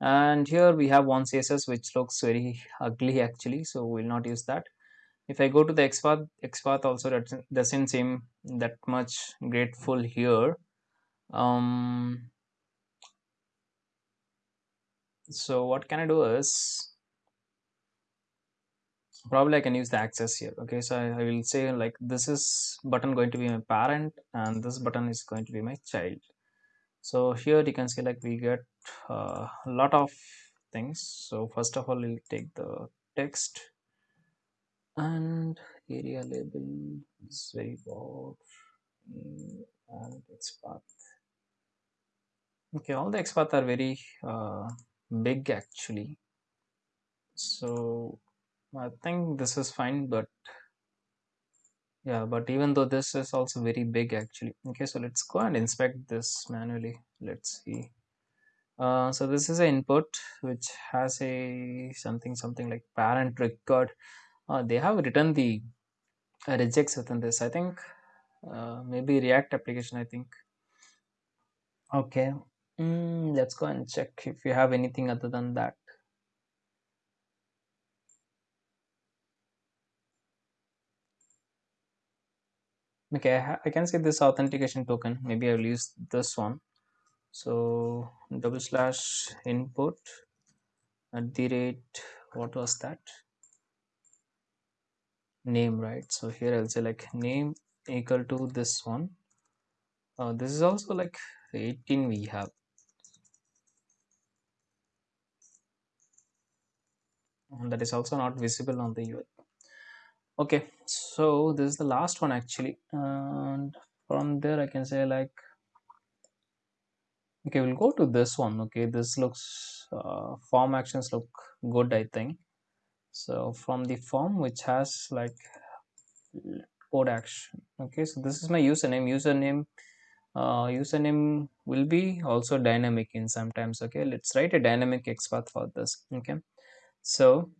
And here we have one CSS which looks very ugly actually so we'll not use that. If I go to the XPath, XPath also doesn't, seem that much grateful here. Um, so what can I do is probably I can use the axes here. Okay so I, I, will say like this is button going to be my parent and this button is going to be my child. So here you can see like we get uh, a lot of things. So first of all we'll take the text. And aria label is very broad and XPath okay all the XPath are very uh, big actually. So I think this is fine but yeah but even though this is also very big actually. Okay so let's go and inspect this manually. Let's see. Uh, so this is an input which has a something something like parent record. Uh, they have written the uh, regex within this i think. Uh, maybe react application i think. Okay. Mm, let's go and check if you have anything other than that okay I, I can see this authentication token. Maybe i'll use this one. So double slash input at the rate what was that? Name right? So here i'll say like name equal to this one. Uh, this is also like 18 we have. And that is also not visible on the UI okay so this is the last one actually. And from there I can say like okay we'll go to this one. Okay this looks uh, form actions look good I think. So from the form which has like code action. Okay so this is my username. Username uh, username will be also dynamic in sometimes. Okay let's write a dynamic XPath for this. Okay so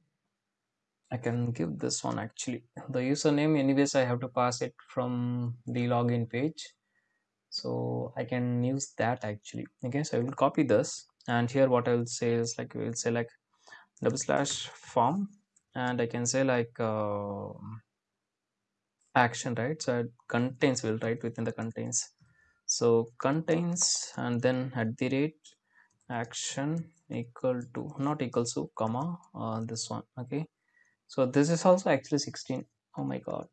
I can give this one actually. The username anyways I have to pass it from the login page. So I can use that actually. Okay so I will copy this. And here what I will say is like we will say like double slash form. And I can say like uh, action right? So it contains will write within the contains. So contains and then at the rate action equal to not equals to comma uh, this one okay so this is also actually 16 oh my god.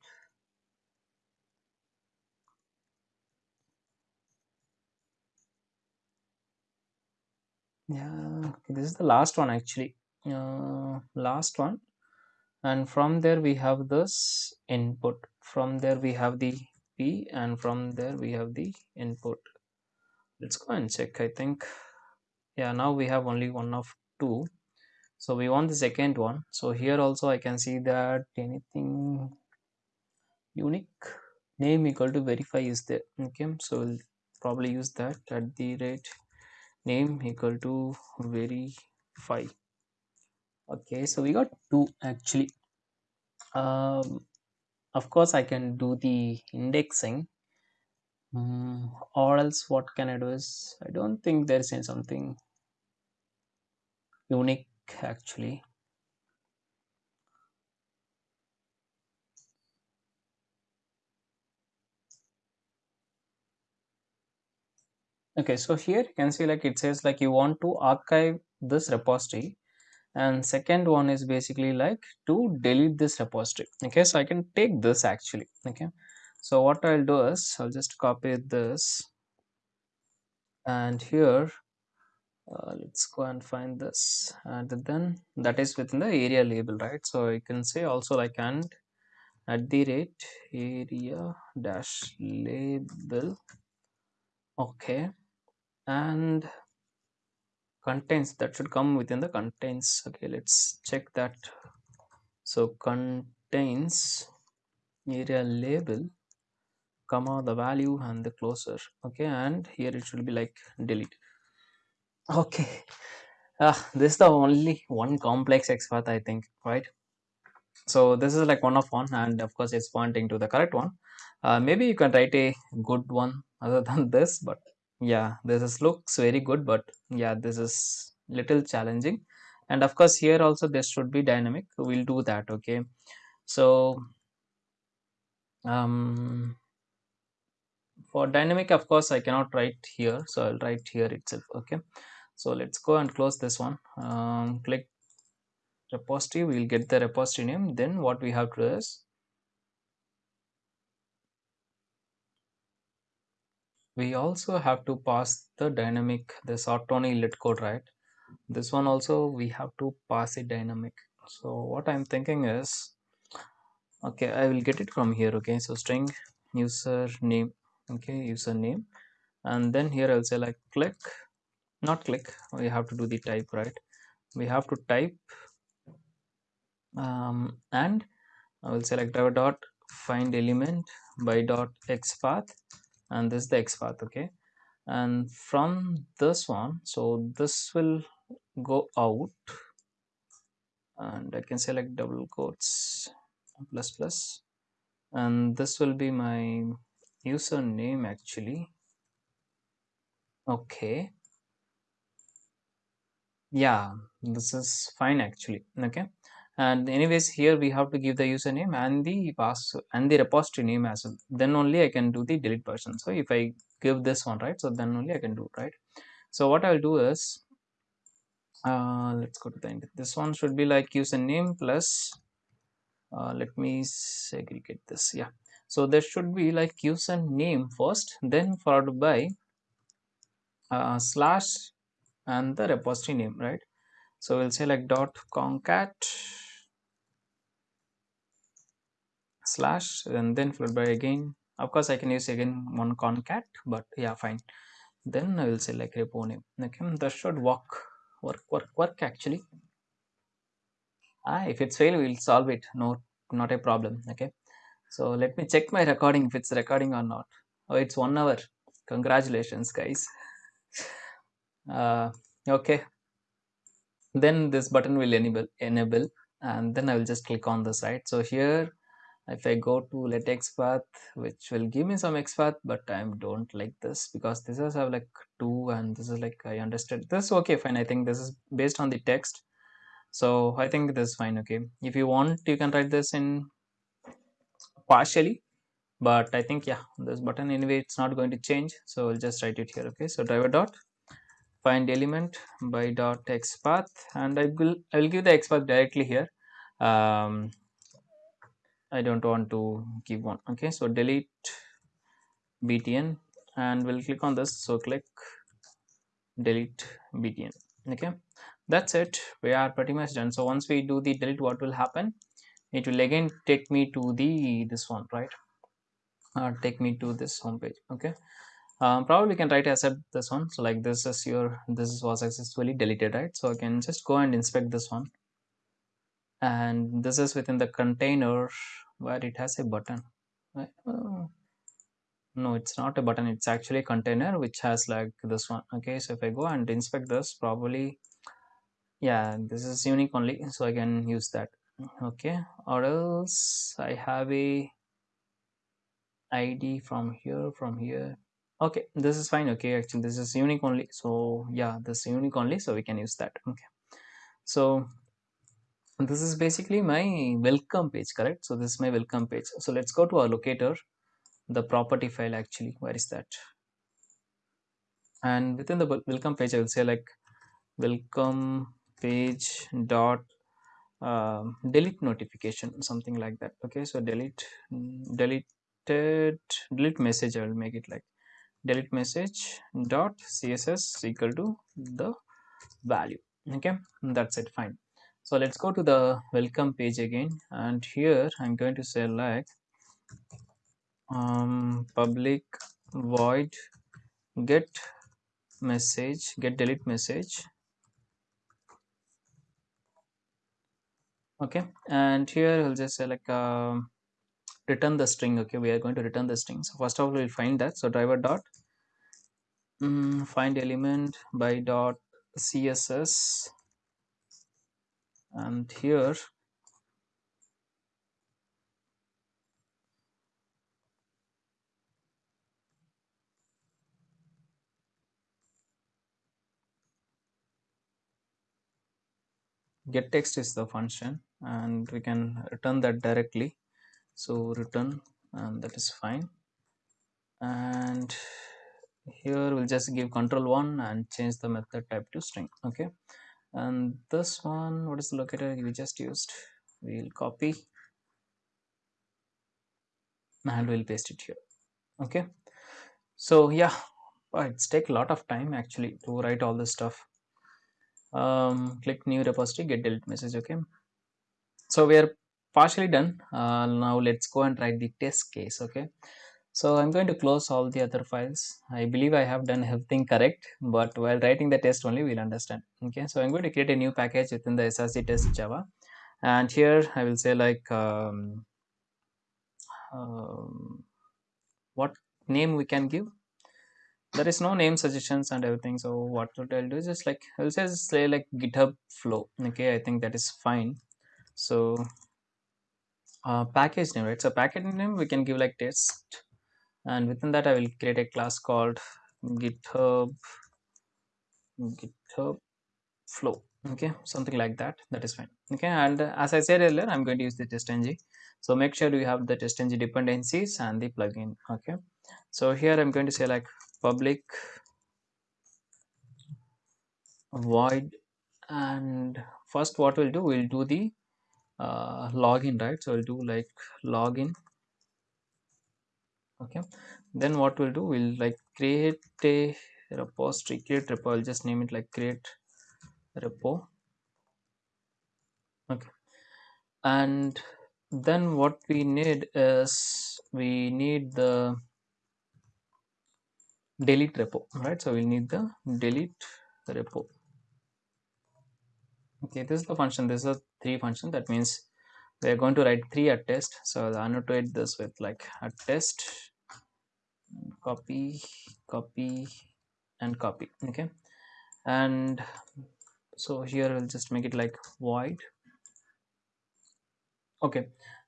Yeah this is the last one actually. Uh, last one. And from there we have this input. From there we have the p and from there we have the input. Let's go and check i think. Yeah now we have only one of two so we want the second one. So here also i can see that anything unique. Name equal to verify is there. Okay so we'll probably use that at the rate. Name equal to verify. Okay so we got two actually. Um, of course I can do the indexing. Mm, or else what can I do is I don't think there is any something unique actually. Okay, so here you can see like it says like you want to archive this repository and second one is basically like to delete this repository. Okay, so I can take this actually. Okay, so what I'll do is I'll just copy this and here uh, let's go and find this. And then that is within the aria label right? So you can say also like and at the rate aria dash label. Okay. And contains that should come within the contains okay let's check that. So contains area label comma the value and the closer okay and here it should be like delete okay. Ah this is the only one complex XPath I think right? So this is like one of one and of course it's pointing to the correct one. Uh, maybe you can write a good one other than this but yeah this is looks very good but yeah this is little challenging. And of course here also this should be dynamic. We'll do that okay? So um for dynamic of course i cannot write here so i'll write here itself okay so let's go and close this one. Um, click repository. We'll get the repository name. Then what we have to do is we also have to pass the dynamic this Autoni lit code right? This one also we have to pass it dynamic. So what i'm thinking is okay i will get it from here okay? So string user name okay username. And then here i'll say like click not click. We have to do the type right? We have to type um, and I will select our dot find element by dot xpath and this is the xpath okay? And from this one so this will go out and I can select double quotes plus plus and this will be my username actually. Okay yeah this is fine actually. Okay. And anyways here we have to give the username and the pass and the repository name as well. Then only i can do the delete person so if i give this one right so then only i can do right? So what i'll do is uh, let's go to the end. This one should be like username plus uh, let me segregate this yeah. So there should be like username first then followed by uh, slash and the repository name right? So we'll say like dot concat slash and then followed by again. Of course i can use again one concat but yeah fine. Then i will say like repo name. Okay that should work work work work actually. Ah if it's fail we'll solve it. No not a problem. Okay so let me check my recording if it's recording or not. Oh it's one hour. Congratulations guys uh, okay. Then this button will enable enable and then i will just click on the site so here if I go to LetXPath which will give me some XPath but I don't like this because this is have like two and this is like I understood. This okay fine. I think this is based on the text. So I think this is fine okay. If you want you can write this in partially but I think yeah this button anyway it's not going to change. So I'll just write it here okay. So driver dot find element by dot XPath and I will I will give the XPath directly here. Um, I don't want to give one. Okay so delete btn and we'll click on this. So click delete btn. Okay that's it. We are pretty much done. So once we do the delete what will happen? It will again take me to the this one right? Uh, take me to this home page okay um, probably can try to accept this one. So like this is your this was successfully deleted right? So I can just go and inspect this one. And this is within the container where it has a button uh, no it's not a button. It's actually a container which has like this one. Okay so if I go and inspect this probably yeah this is unique only so I can use that. Okay or else I have a id from here from here okay this is fine okay actually this is unique only so yeah this is unique only so we can use that okay. So this is basically my welcome page correct? So this is my welcome page. So let's go to our locator the property file actually where is that? And within the welcome page i will say like welcome page dot uh, delete notification something like that okay? So delete deleted delete message i will make it like delete message dot css equal to the value. Okay that's it fine. So let's go to the welcome page again. And here i'm going to say like um, public void get message get delete message. Okay and here i'll just say like um, return the string. Okay we are going to return the string. So first of all we'll find that. So driver dot um, find element by dot css and here get text is the function and we can return that directly. So return and that is fine. And here we'll just give control one and change the method type to string okay? And this one what is the locator we just used? We'll copy. And we'll paste it here okay? So yeah it's take a lot of time actually to write all this stuff. Um, click new repository get delete message okay? So we are partially done. Uh, now let's go and write the test case okay so i'm going to close all the other files. I believe i have done everything correct but while writing the test only we'll understand. Okay so i'm going to create a new package within the src test java. And here i will say like um, um, what name we can give? There is no name suggestions and everything so what i'll do is just like i'll just say like github flow. Okay i think that is fine. So uh, package name right? So package name we can give like test and within that i will create a class called github github flow. Okay something like that. That is fine. Okay and as i said earlier i'm going to use the testng so make sure you have the testng dependencies and the plugin. Okay so here i'm going to say like public void and first what we'll do we'll do the uh, login right? So we'll do like login okay. Then what we'll do we'll like create a repository create repo. I'll just name it like create repo. Okay. And then what we need is we need the delete repo right? So we'll need the delete repo. Okay this is the function. This is a three function. That means we are going to write three at test. So I'll annotate this with like a test copy copy and copy okay? And so here we'll just make it like void. Okay.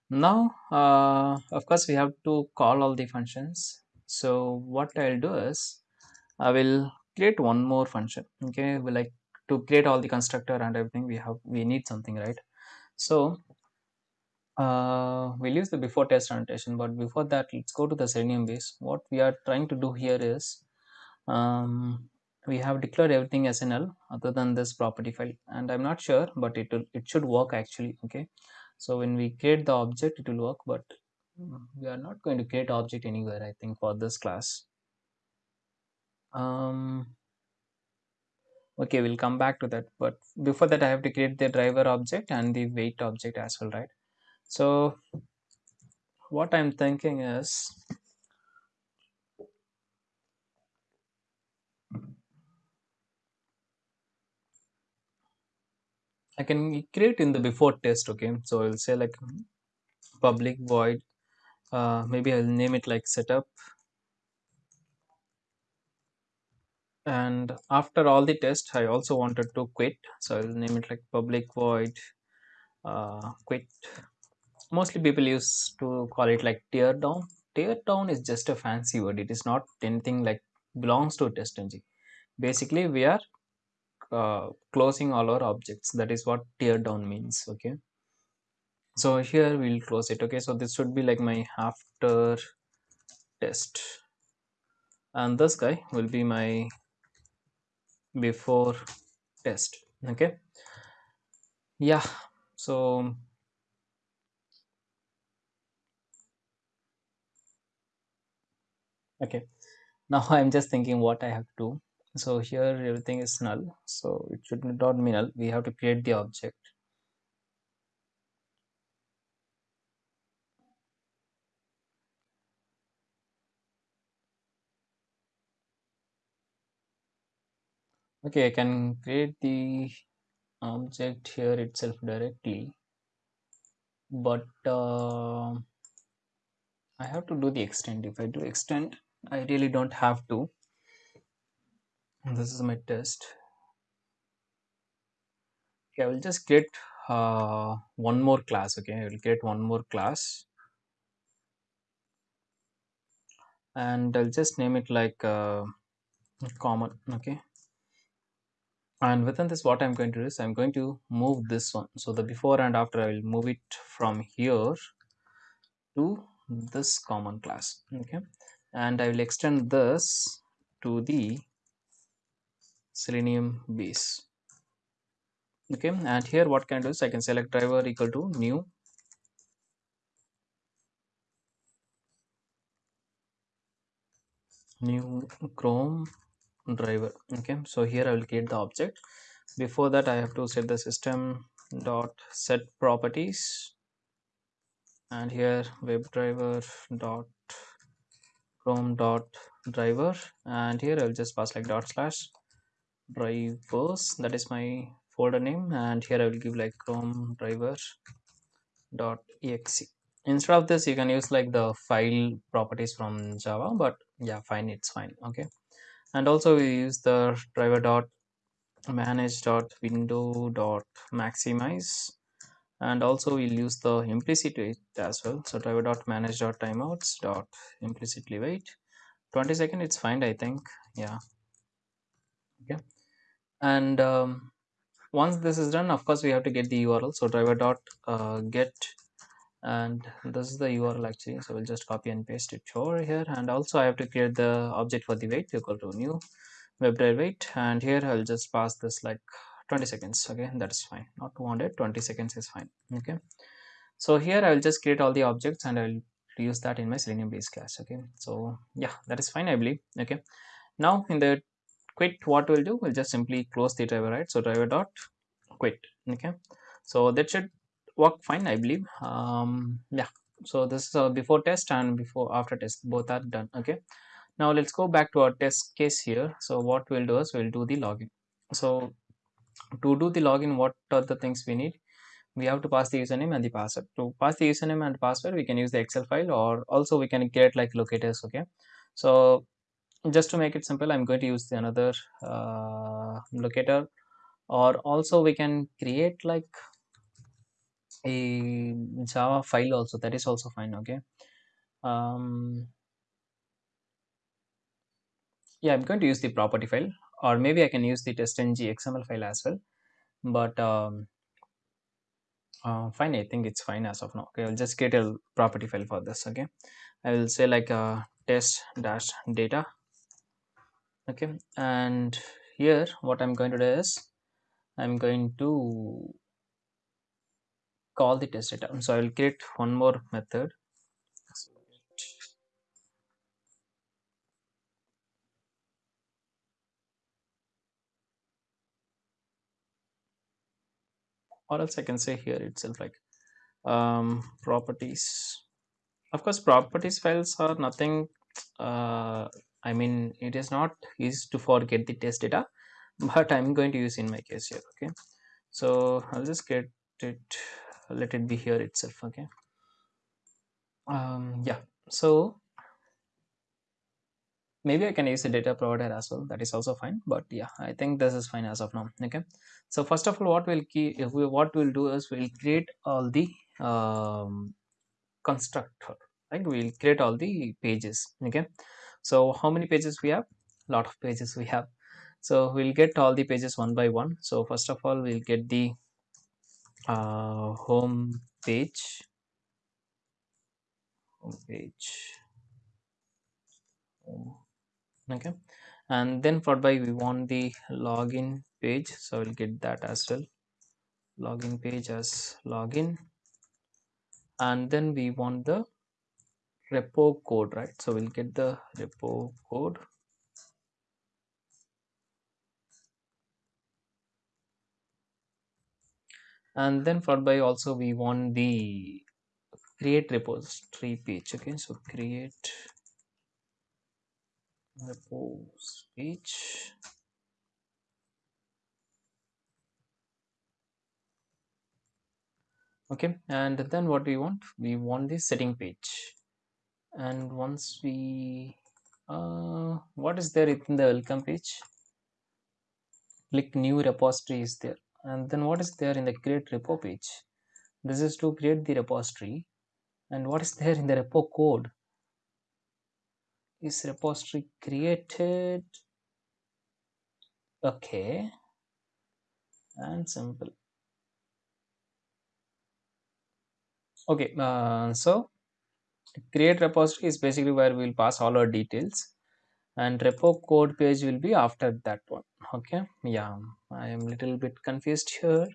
Now uh, of course we have to call all the functions. So what I'll do is I will create one more function okay? We like to create all the constructor and everything. We have we need something right? So uh, we'll use the before test annotation but before that let's go to the selenium base. What we are trying to do here is um, we have declared everything as null other than this property file. And i'm not sure but it will it should work actually okay? So when we create the object it will work but we are not going to create object anywhere i think for this class. Um okay we'll come back to that. But before that i have to create the driver object and the wait object as well right so what i'm thinking is I can create in the before test okay? So I'll say like public void uh, maybe I'll name it like setup. And after all the test I also wanted to quit. So I'll name it like public void uh, quit mostly people used to call it like tear down. Tear down is just a fancy word. It is not anything like belongs to testng basically we are uh, closing all our objects. That is what tear down means okay? So here we'll close it okay? So this should be like my after test. And this guy will be my before test okay? Yeah so okay. Now i'm just thinking what i have to do. So here everything is null. So it should not be null. We have to create the object. Okay i can create the object here itself directly. But uh, I have to do the extend. If I do extend I really don't have to. This is my test. Okay I will just create uh, one more class okay? I will create one more class. And I'll just name it like uh, common okay? And within this what I'm going to do is I'm going to move this one. So the before and after I will move it from here to this common class okay and I will extend this to the selenium base. Okay and here what can I do is I can select driver equal to new. New chrome driver. Okay so here I will create the object. Before that I have to set the system dot set properties. And here WebDriver dot chrome dot driver. And here I'll just pass like dot slash drivers. That is my folder name. And here I will give like chrome driver dot exe. Instead of this you can use like the file properties from java but yeah fine it's fine okay? And also we use the driver dot manage dot window dot maximize and also we'll use the implicit wait as well. So driver dot manage dot timeouts dot implicitly wait 20 second it's fine i think. Yeah. Okay. And um, once this is done of course we have to get the url so driver dot uh, get. And this is the url actually. So we'll just copy and paste it over here. And also i have to create the object for the wait equal to new WebDriver wait and here i'll just pass this like 20 seconds okay? That is fine. Not 200 20 seconds is fine okay? So here i will just create all the objects and i'll use that in my selenium base class okay? So yeah that is fine i believe okay? Now in the quit what we'll do? We'll just simply close the driver right? So driver dot quit okay? So that should work fine i believe. Um yeah. So this is a before test and before after test. Both are done okay? Now let's go back to our test case here. So what we'll do is we'll do the login. So to do the login what are the things we need? We have to pass the username and the password. To pass the username and password we can use the excel file or also we can get like locators okay? So just to make it simple i'm going to use the another uh, locator. Or also we can create like a java file also. That is also fine okay? Um yeah i'm going to use the property file or maybe i can use the testng xml file as well. But um uh, fine i think it's fine as of now. Okay i'll just create a property file for this okay? I will say like uh, test dash data. Okay and here what i'm going to do is i'm going to call the test data. So i will create one more method or else i can say here itself like um, properties. Of course properties files are nothing uh, I mean it is not easy to forget the test data but I'm going to use in my case here okay? So I'll just get it let it be here itself okay? Um, yeah. So maybe I can use a data provider as well. That is also fine. But yeah I think this is fine as of now. Okay. So first of all what we'll key if we what we'll do is we'll create all the um, constructor right? We'll create all the pages. Okay. So how many pages we have? Lot of pages we have. So we'll get all the pages one by one. So first of all we'll get the uh, home page. Home page okay. And then followed by we want the login page so we'll get that as well. Login page as login. And then we want the repo code right? So we'll get the repo code. And then followed by also we want the create repository page okay? So create repos page okay and then what do we want? We want the setting page. And once we uh, what is there in the welcome page? Click new repository is there. And then what is there in the create repo page? This is to create the repository. And what is there in the repo code is repository created? Okay. And simple. Okay uh, so create repository is basically where we'll pass all our details. And repo code page will be after that one. Okay yeah i am little bit confused here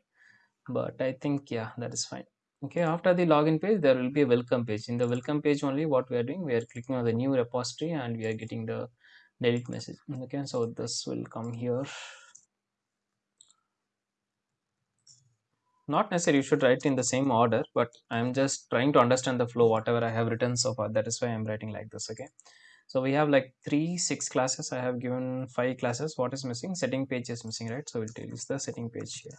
but i think yeah that is fine okay after the login page there will be a welcome page. In the welcome page only what we are doing we are clicking on the new repository and we are getting the delete message. Okay so this will come here. Not necessarily you should write in the same order but i'm just trying to understand the flow whatever i have written so far. That is why i'm writing like this okay? So we have like three six classes. I have given five classes. What is missing? Setting page is missing right? So we'll use the setting page here.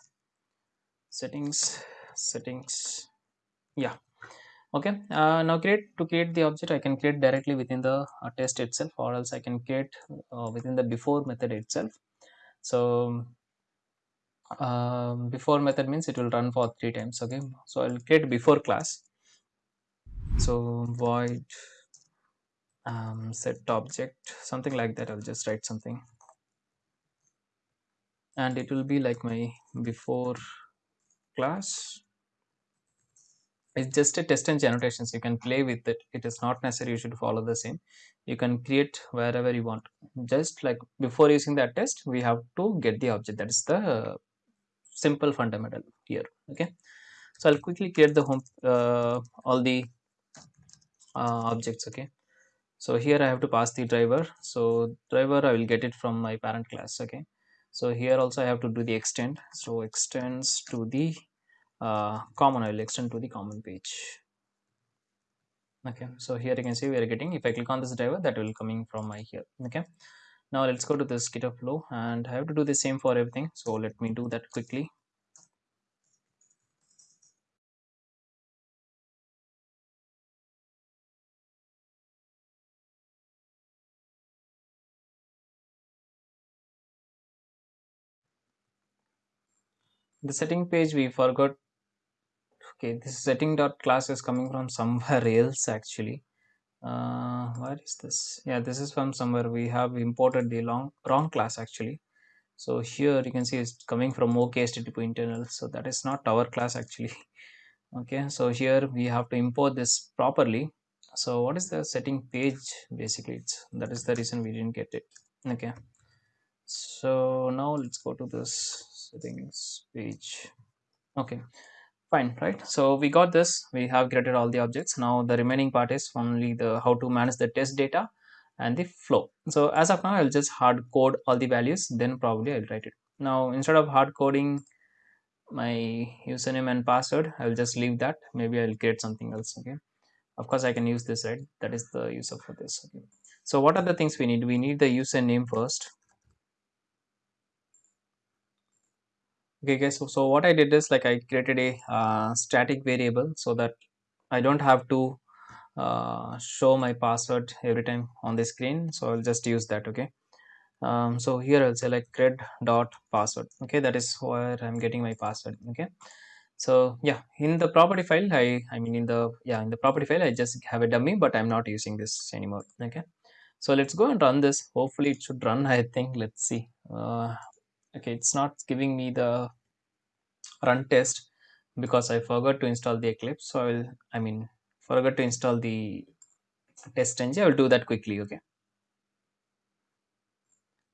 Settings settings yeah. Okay. Uh, now create to create the object i can create directly within the uh, test itself or else i can create uh, within the before method itself. So um, before method means it will run for three times okay? So i'll create before class. So void um, set object something like that. I'll just write something. And it will be like my before class it's just a test and annotations you can play with it. It is not necessary you should follow the same. You can create wherever you want. Just like before using that test we have to get the object. That is the simple fundamental here okay? So i'll quickly create the home uh, all the uh, objects okay? So here i have to pass the driver. So driver i will get it from my parent class okay? So here also i have to do the extend. So extends to the uh, Uh, common i will extend to the common page. Okay so here you can see we are getting if i click on this driver that will coming from my here. Okay now let's go to this github flow and i have to do the same for everything so let me do that quickly. The setting page we forgot okay this setting dot class is coming from somewhere else actually. Uh where is this? Yeah this is from somewhere. We have imported the long wrong class actually. So here you can see it's coming from OKHTTP internal. So that is not our class actually. Okay so here we have to import this properly. So what is the setting page basically? It's that is the reason we didn't get it. Okay so now let's go to this settings page. Okay fine right? So we got this. We have created all the objects. Now the remaining part is only the how to manage the test data and the flow. So as of now i'll just hard code all the values. Then probably i'll write it. Now instead of hard coding my username and password i'll just leave that. Maybe i'll create something else okay of course i can use this right? That is the user for this. Okay so what are the things we need? We need the username first okay guys so, so what i did is like i created a uh, static variable so that i don't have to uh, show my password every time on the screen. So i'll just use that okay? Um, so here i'll like cred dot password okay? That is where i'm getting my password okay? So yeah in the property file i i mean in the yeah in the property file i just have a dummy but i'm not using this anymore okay? So let's go and run this. Hopefully it should run i think. Let's see. Uh, okay it's not giving me the run test because i forgot to install the eclipse. So i will i mean forgot to install the testng. I will do that quickly okay?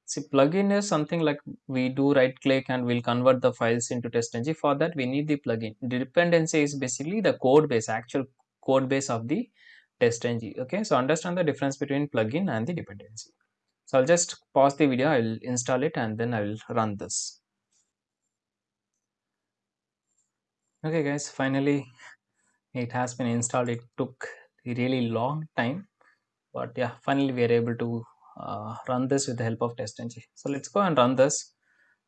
See plugin is something like we do right click and we'll convert the files into testng for that we need the plugin. Dependency is basically the code base actual code base of the testng okay? So understand the difference between plugin and the dependency so i'll just pause the video i'll install it and then i will run this. Okay guys finally it has been installed. It took a really long time but yeah finally we are able to uh, run this with the help of testng so let's go and run this.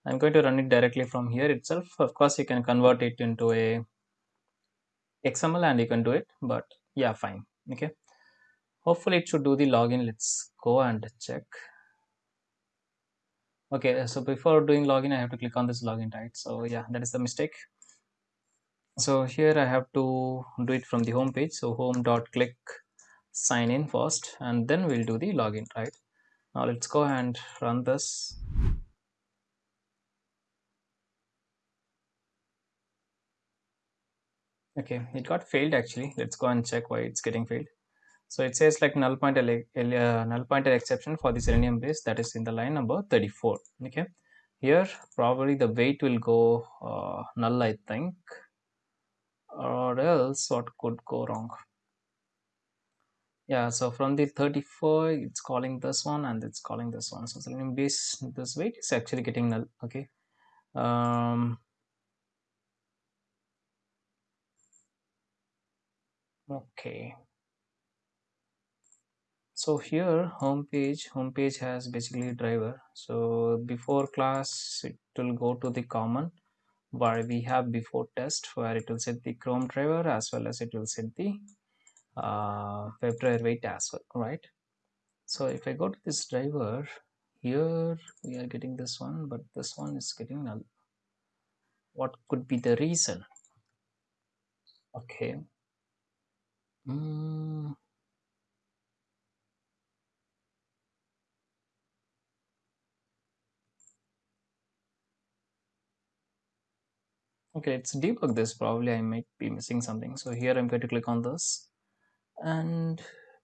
I'm going to run it directly from here itself. Of course you can convert it into a xml and you can do it but yeah fine. Okay. Hopefully it should do the login. Let's go and check okay uh, so before doing login i have to click on this login right? So yeah that is the mistake. So here i have to do it from the home page. So home dot click sign in first and then we'll do the login right? Now let's go and run this. Okay it got failed actually. Let's go and check why it's getting failed so it says like null pointer uh, null pointer exception for the selenium base that is in the line number 34 okay. Here probably the wait will go uh, null i think or else what could go wrong? Yeah so from the 34 it's calling this one and it's calling this one. So selenium base this wait is actually getting null. Okay. Um okay so here home page home page has basically driver. So before class it will go to the common where we have before test where it will set the chrome driver as well as it will set the uh, WebDriver wait as well right? So if I go to this driver here we are getting this one but this one is getting null. What could be the reason? Okay. Mm. Okay let's debug this. Probably I might be missing something. So here I'm going to click on this. And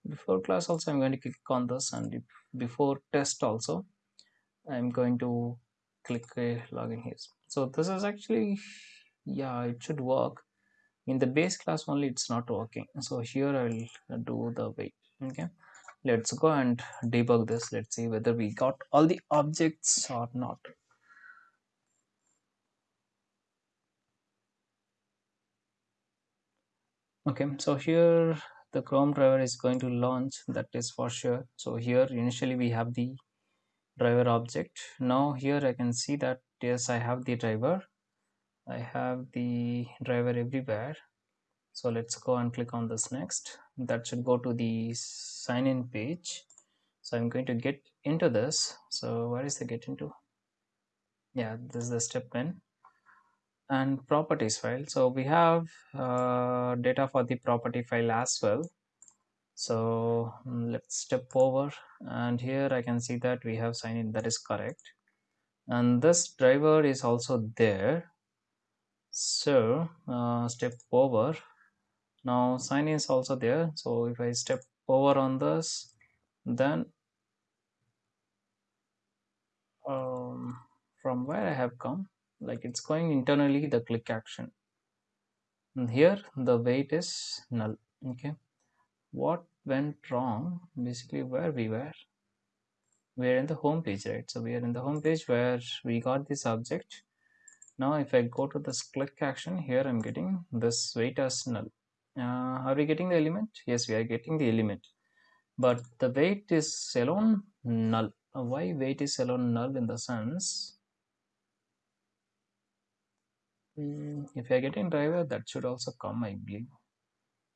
before class also I'm going to click on this. And before test also I'm going to click a login here. So this is actually yeah it should work. In the base class only it's not working. So here I'll do the wait okay. Let's go and debug this. Let's see whether we got all the objects or not okay so here the chrome driver is going to launch that is for sure. So here initially we have the driver object. Now here i can see that yes i have the driver. I have the driver everywhere. So let's go and click on this next. That should go to the sign in page. So i'm going to get into this. So where is the get into? Yeah this is the step 10 and properties file. So we have uh, data for the property file as well. So mm, let's step over. And here I can see that we have sign in. That is correct. And this driver is also there. So uh, step over. Now sign is also there. So if I step over on this then um, from where I have come like it's going internally the click action. And here the wait is null okay? What went wrong? Basically where we were? We're in the home page right? So we are in the home page where we got this object. Now if i go to this click action here i'm getting this wait as null. Uh, are we getting the element? Yes we are getting the element. But the wait is alone null. Why wait is alone null in the sense Mm, if you're getting driver that should also come I believe.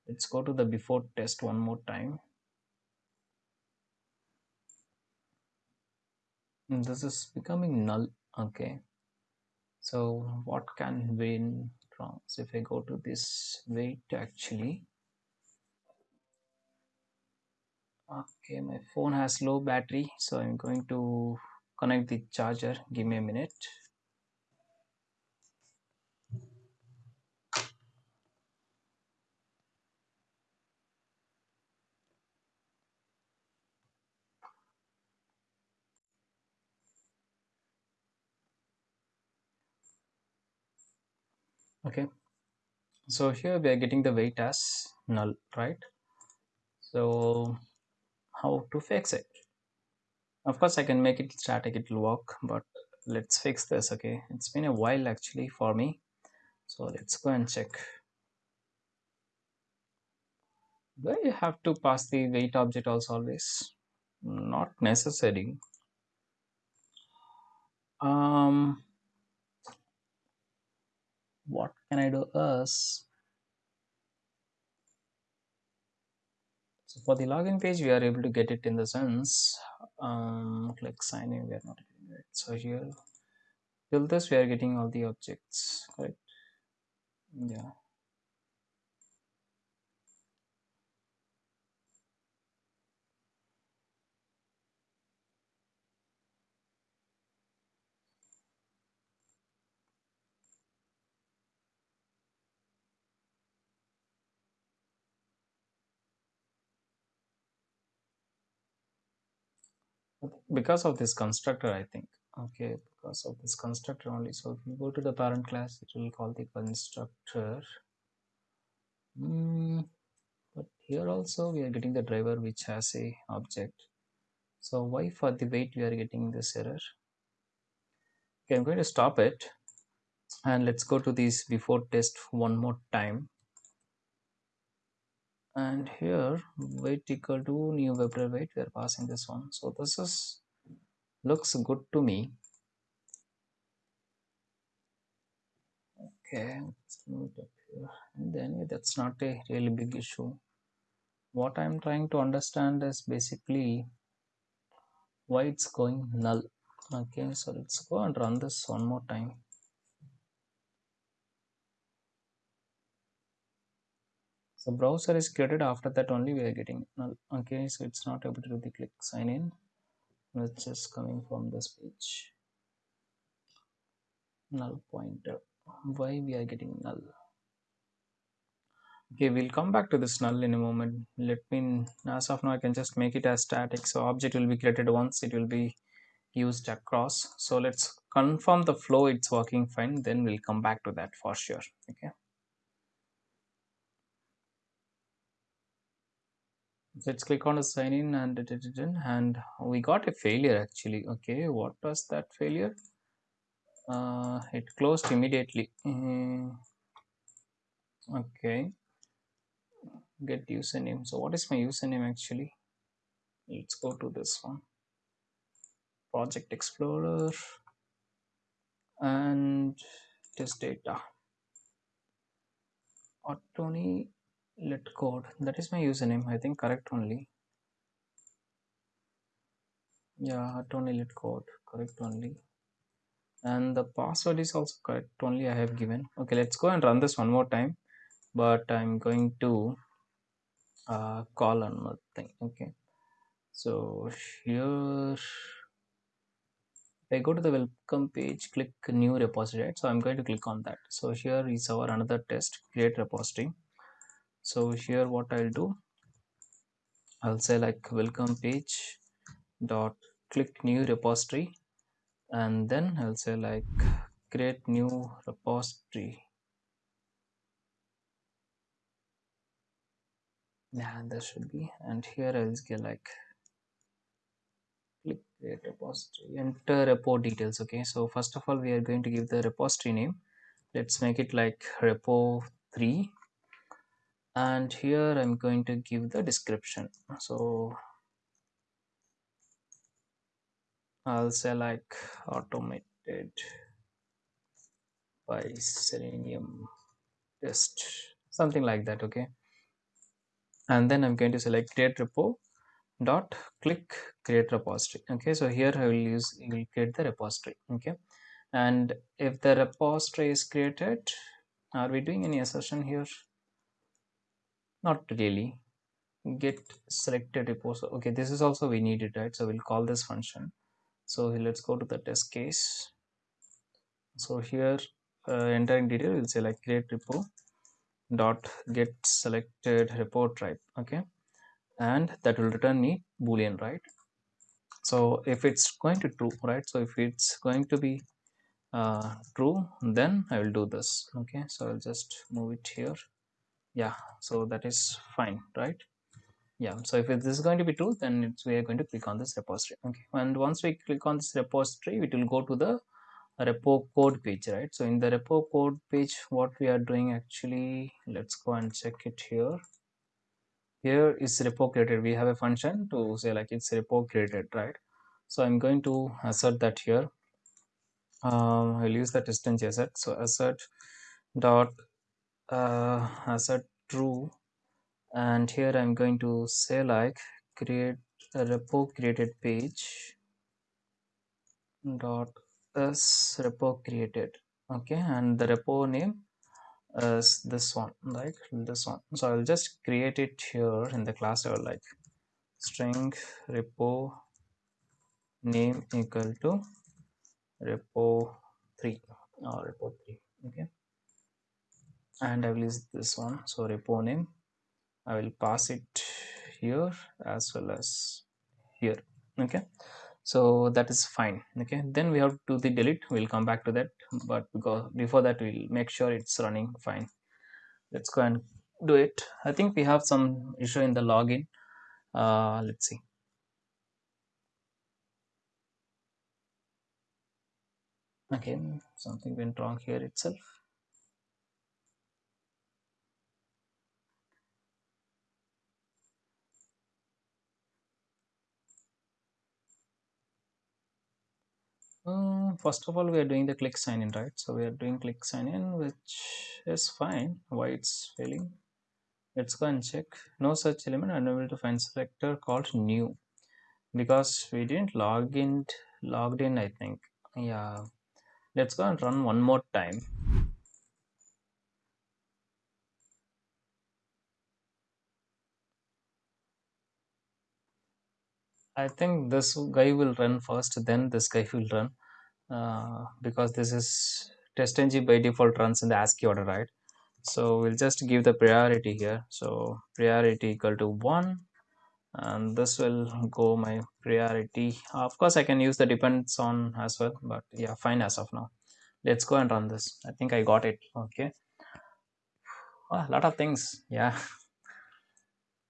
Let's go to the before test one more time. This is becoming null. Okay. So what can win wrong so if i go to this wait actually. Okay my phone has low battery so i'm going to connect the charger. Give me a minute okay. So here we are getting the wait as null right? So how to fix it? Of course i can make it static it will work but let's fix this okay? It's been a while actually for me. So let's go and check. Do you have to pass the wait object also always? Not necessary. Um what can I do? Is so for the login page we are able to get it in the sense um click sign in we are not getting it. So here till this we are getting all the objects correct? Yeah because of this constructor i think. Okay because of this constructor only. So if you go to the parent class it will call the constructor. Mm, but here also we are getting the driver which has a object. So why for the wait we are getting this error? Okay i'm going to stop it. And let's go to this before test one more time and here wait equal to new WebDriver wait we are passing this one. So this is looks good to me. Okay let's move it up here. And then that's not a really big issue. What i'm trying to understand is basically why it's going null. Okay so let's go and run this one more time browser is created after that only we are getting null. Okay so it's not able to do the click sign in it's just coming from this page. Null pointer. Why we are getting null? Okay we'll come back to this null in a moment. Let me as of now i can just make it as static. So object will be created once it will be used across. So let's confirm the flow it's working fine then we'll come back to that for sure. Okay let's click on the sign in and and we got a failure actually. Okay what was that failure? Uh, it closed immediately. Mm, okay. Get username. So what is my username actually? Let's go to this one. Project explorer and test data. Tony LetCode that is my username i think correct only yeah Tony LetCode correct only and the password is also correct only i have given okay let's go and run this one more time but i'm going to uh, call another thing okay so here I go to the welcome page, click new repository? So I'm going to click on that. So here is our another test, create repository. So here what I'll do, I'll say like welcome page dot click new repository. And then I'll say like create new repository. Yeah, there should be. And here I'll get like click create repository. Enter repo details okay? So first of all we are going to give the repository name. Let's make it like repo 3 and here i'm going to give the description. So i'll say like automated by selenium test something like that okay? And then i'm going to select create repo dot click create repository okay? So here i will use will create the repository okay? And if the repository is created are we doing any assertion here not really. Get selected repos okay this is also we need it right? So we'll call this function. So let's go to the test case. So here uh, entering detail we'll say like create repo dot get selected report type okay? And that will return me boolean right? So if it's going to true right? So if it's going to be uh, true then I will do this okay? So I'll just move it here yeah so that is fine right? Yeah so if this is going to be true then we are going to click on this repository. Okay and once we click on this repository it will go to the repo code page right? So in the repo code page what we are doing actually let's go and check it here. Here is repo created. We have a function to say like it's repo created right? So i'm going to assert that here. Um, i'll use the distance assert. So assert dot uh, assert true. And here i'm going to say like create a repo created page dot is repo created. Okay and the repo name is this one like this one. So i'll just create it here in the class or like string repo name equal to repo 3 or repo 3 okay and i will use this one. So repo name. I will pass it here as well as here. Okay. So that is fine. Okay. Then we have to do the delete. We'll come back to that. But because before that we'll make sure it's running fine. Let's go and do it. I think we have some issue in the login. Uh, let's see. Again something went wrong here itself uh, first of all we are doing the click sign in right? So we are doing click sign in which is fine. Why it's failing? Let's go and check. No such element unable to find selector called new. Because we didn't log in logged in i think. Yeah. Let's go and run one more time. I think this guy will run first, then this guy will run uh, because this is test TestNG by default runs in the ASCII order, right? So we'll just give the priority here. So priority equal to one, and this will go my priority. Of course, I can use the depends on as well, but yeah, fine as of now. Let's go and run this. I think I got it. Okay. a lot of things. Yeah.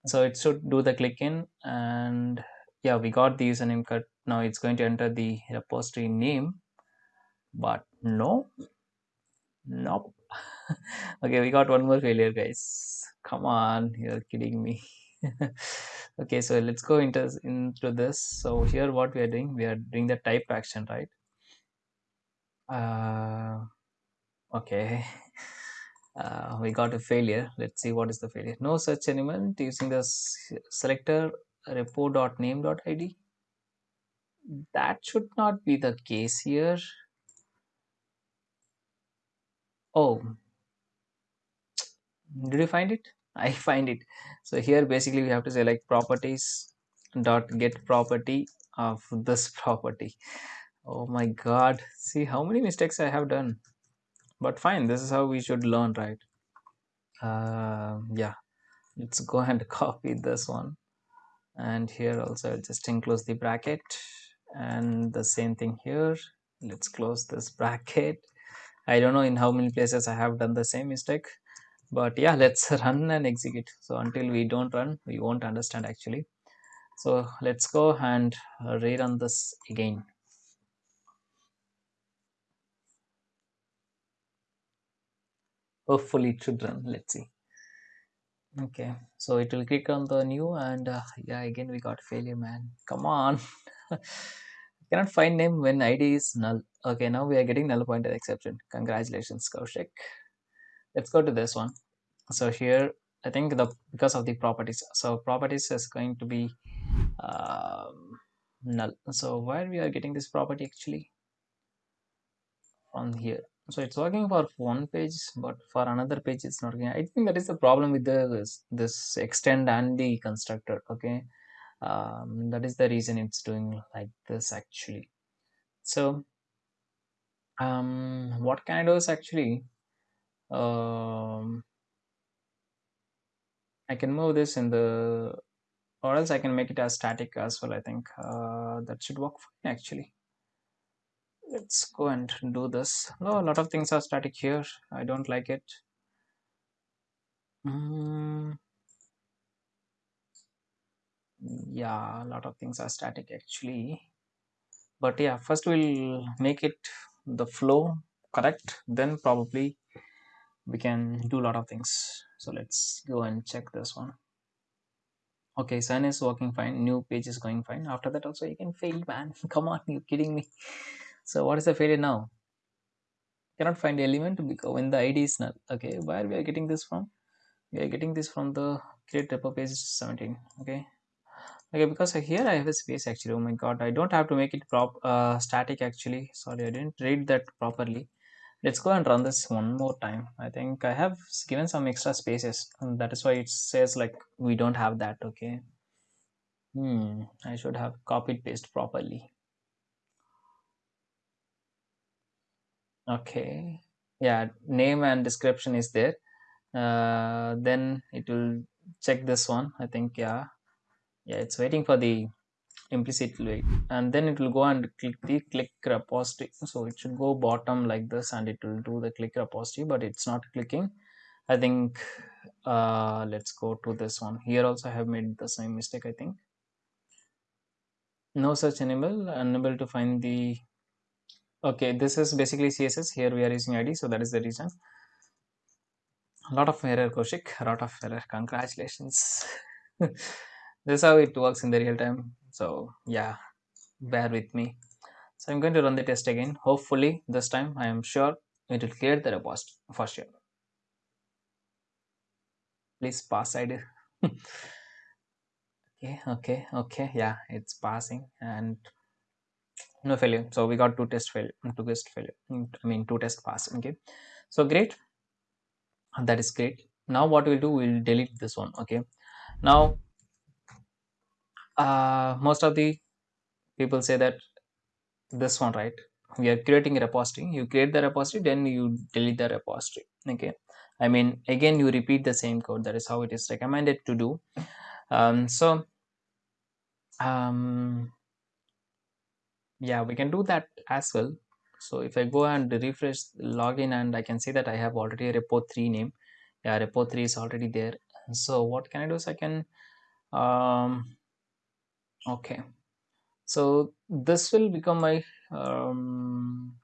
So it should do the click in and yeah we got the username cut now it's going to enter the repository name but no. Nope. Okay we got one more failure guys. Come on you're kidding me. Okay so let's go into into this. So here what we are doing we are doing the type action right? Uh okay. Uh, we got a failure. Let's see what is the failure. No such element using the selector repo.name.id that should not be the case here oh did you find it? I find it. So here basically we have to say like properties dot get property of this property. Oh my god. See how many mistakes i have done. But fine this is how we should learn right? Uh, yeah. Let's go and copy this one. And here also just enclose the bracket. And the same thing here. Let's close this bracket I don't know in how many places I have done the same mistake but yeah let's run and execute. So until we don't run we won't understand actually. So let's go and rerun this again. Hopefully it should run. Let's see. Okay so it will click on the new and uh, yeah again we got failure man. Come on cannot find name when id is null. Okay now we are getting null pointer exception. Congratulations Koushik. Let's go to this one. So here i think the because of the properties. So properties is going to be um, null. So where we are getting this property actually? From here. So it's working for one page but for another page it's not working. I think that is the problem with the this, this extend and the constructor okay um, that is the reason it's doing like this actually. So um, what can i do is actually um, i can move this in the or else i can make it as static as well i think. Uh, that should work fine actually. Let's go and do this. No a lot of things are static here. I don't like it. Mm. Yeah a lot of things are static actually. But yeah first we'll make it the flow correct? Then probably we can do a lot of things. So let's go and check this one. Okay sun is working fine. New page is going fine. After that also you can fail man. Come on you kidding me. So what is the failure now? Cannot find the element because when the id is null. Okay where we are getting this from? We are getting this from the create repo page 17 okay okay because here i have a space actually. Oh my god i don't have to make it prop uh, static actually. Sorry i didn't read that properly. Let's go and run this one more time. I think i have given some extra spaces and that is why it says like we don't have that okay? Hmm i should have copied paste properly. Okay. Yeah name and description is there. Uh, then it will check this one i think yeah yeah it's waiting for the implicit wait and then it will go and click the click repository. So it should go bottom like this and it will do the click repository but it's not clicking. I think uh, let's go to this one. Here also i have made the same mistake i think. No such enable unable to find the okay this is basically css here we are using id so that is the reason. A lot of error Koushik, a lot of error. Congratulations this is how it works in the real time. So yeah bear with me. So i'm going to run the test again. Hopefully this time i am sure it will clear the repost for sure. Please pass id okay okay okay. Yeah it's passing and no failure. So we got two test failure two test failure i mean two test pass okay? So great. That is great. Now what we'll do we'll delete this one okay? Now uh, most of the people say that this one right? We are creating a repository. You create the repository then you delete the repository. Okay. I mean again you repeat the same code. That is how it is recommended to do. Um, so um, yeah we can do that as well. So if i go and refresh login and i can see that i have already a repo 3 name. Yeah repo 3 is already there. So what can i do is i can um, okay. So this will become my um,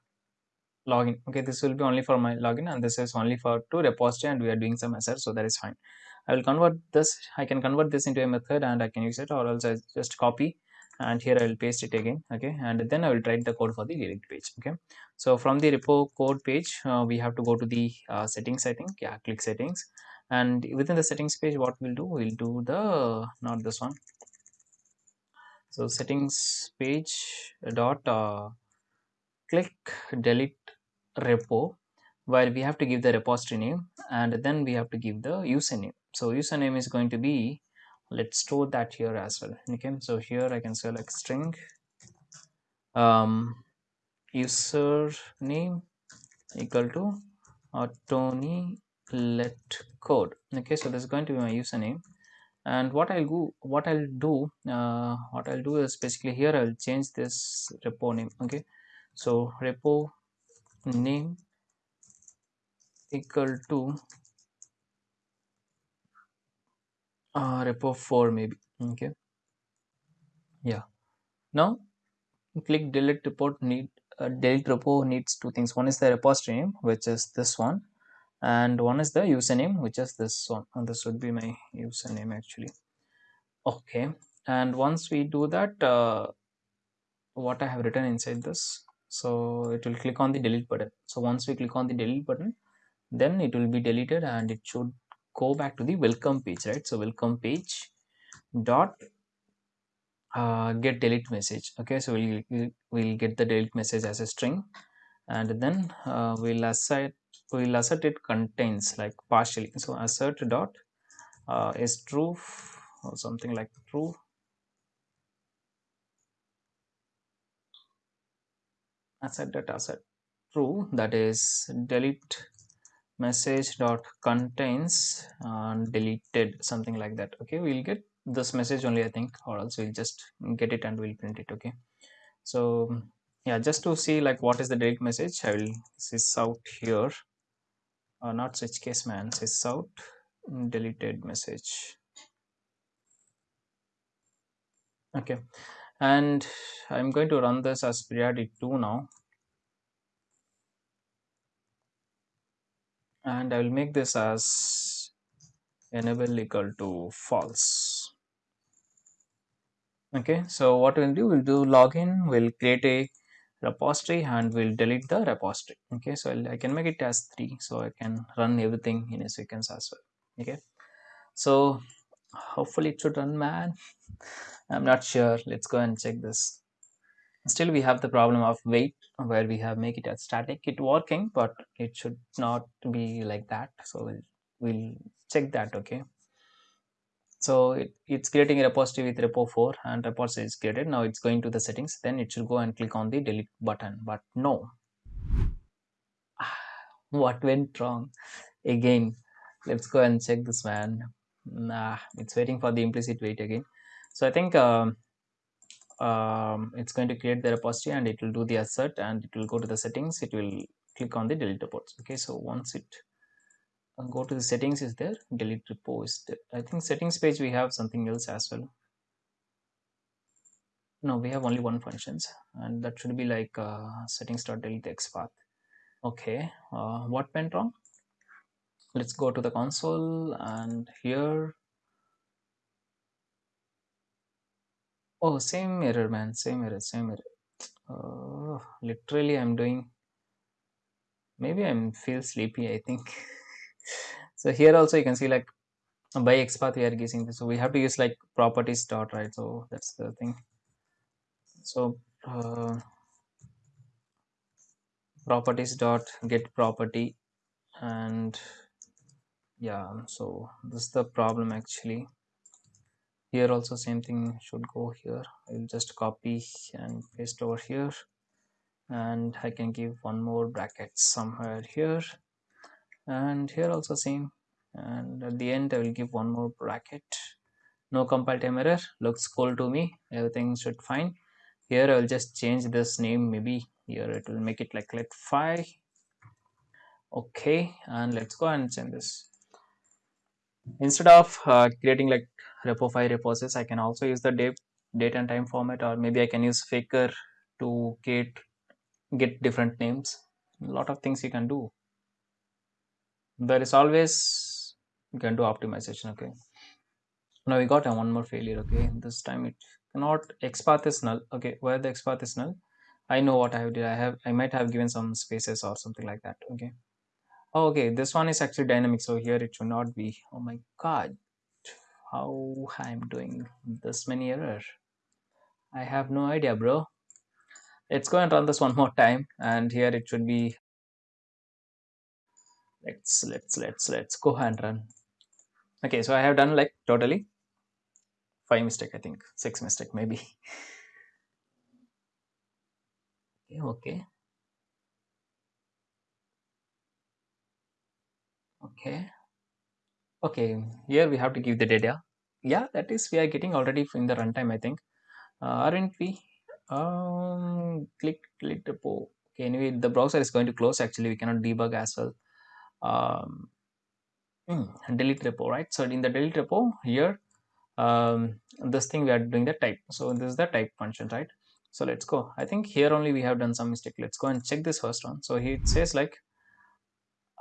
login. Okay this will be only for my login and this is only for two repository and we are doing some assert so that is fine. I will convert this i can convert this into a method and i can use it or else i just copy and here i will paste it again. Okay and then i will write the code for the delete page. Okay so from the repo code page uh, we have to go to the uh, settings i think. Yeah click settings. And within the settings page what we'll do? We'll do the not this one so settings page dot uh, click delete repo where we have to give the repository name and then we have to give the username. So username is going to be let's store that here as well. Okay so here i can select string um username equal to uh, tony let code. Okay so this is going to be my username and what i'll do what i'll do uh, what i'll do is basically here i'll change this repo name okay? So repo name equal to uh, repo 4 maybe okay? Yeah. Now click delete report need uh, delete repo needs two things. One is the repository name which is this one and one is the username which is this one. And this would be my username actually. Okay. And once we do that uh, what i have written inside this so it will click on the delete button. So once we click on the delete button then it will be deleted and it should go back to the welcome page right? So welcome page dot uh, get delete message. Okay so we'll we'll get the delete message as a string. And then uh, we'll we'll assert it contains like partially so assert dot uh, is true or something like true. Assert dot assert true that is delete message dot contains uh, deleted something like that okay? We'll get this message only i think or else we'll just get it and we'll print it okay? So yeah just to see like what is the delete message i will sys out here uh, not switch case man. Says out deleted message. Okay. And i'm going to run this as priority 2 now. And I will make this as enable equal to false. Okay. So what we'll do we'll do login. We'll create a repository and we'll delete the repository. Okay so I'll, i can make it as 3 so i can run everything in a sequence as well. Okay so hopefully it should run man. I'm not sure. Let's go and check this. Still we have the problem of wait where we have make it as static. It working but it should not be like that. So we'll, we'll check that okay so it, it's creating a repository with repo 4 and repository is created. Now it's going to the settings. Then it should go and click on the delete button. But no. What went wrong? Again let's go and check this man. Nah it's waiting for the implicit wait again. So i think um, um, it's going to create the repository and it will do the assert and it will go to the settings. It will click on the delete reports. Okay so once it uh, go to the settings is there. Delete repo is i think settings page we have something else as well. No we have only one functions and that should be like uh, settings dot delete xpath okay uh, what went wrong? Let's go to the console and here. Oh same error man same error same error. Uh, literally i'm doing maybe i'm feel sleepy i think so here also you can see like by xpath we are using this. So we have to use like properties dot right? So that's the thing. So uh, properties dot get property and yeah so this is the problem actually. Here also same thing should go here. I'll just copy and paste over here. And i can give one more bracket somewhere here and here also same. And at the end i will give one more bracket. No compile time error. Looks cool to me. Everything should fine. Here i will just change this name. Maybe here it will make it like let 5 okay and let's go and change this. Instead of uh, creating like repo file reposes i can also use the date date and time format or maybe i can use faker to get get different names. A lot of things you can do there is always you can do optimization okay. Now we got a one more failure okay. This time it cannot xpath is null okay. Where the xpath is null? I know what i have did. I have i might have given some spaces or something like that okay. Oh, okay. This one is actually dynamic so here it should not be. Oh my god. How i'm doing this many error? I have no idea bro. Let's go and run this one more time and here it should be let's let's let's let's go and run. Okay so i have done like totally five mistake i think. Six mistake maybe. Okay okay. Okay. Okay here we have to give the data. Yeah that is we are getting already in the runtime i think. Uh, aren't we? Um click click the po okay anyway the browser is going to close. Actually we cannot debug as well um mm, delete repo right? So in the delete repo here um this thing we are doing the type. So this is the type function right? So let's go. I think here only we have done some mistake. Let's go and check this first one. So it says like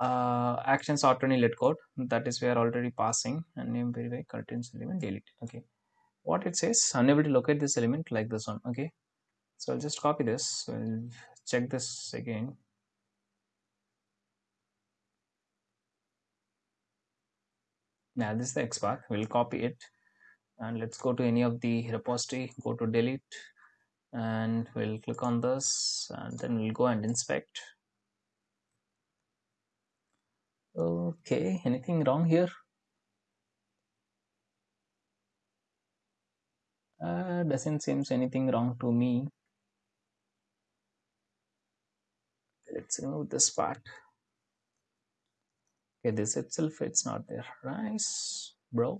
uh, actions auto let code. That is we are already passing. And name verify contains element delete okay. What it says unable to locate this element like this one. Okay. So I'll just copy this. I'll check this again now this is the xpath we'll copy it. And let's go to any of the repository. Go to delete. And we'll click on this. And then we'll go and inspect. Okay. Anything wrong here? Uh, doesn't seems anything wrong to me. Let's remove this part okay this itself it's not there. Nice bro.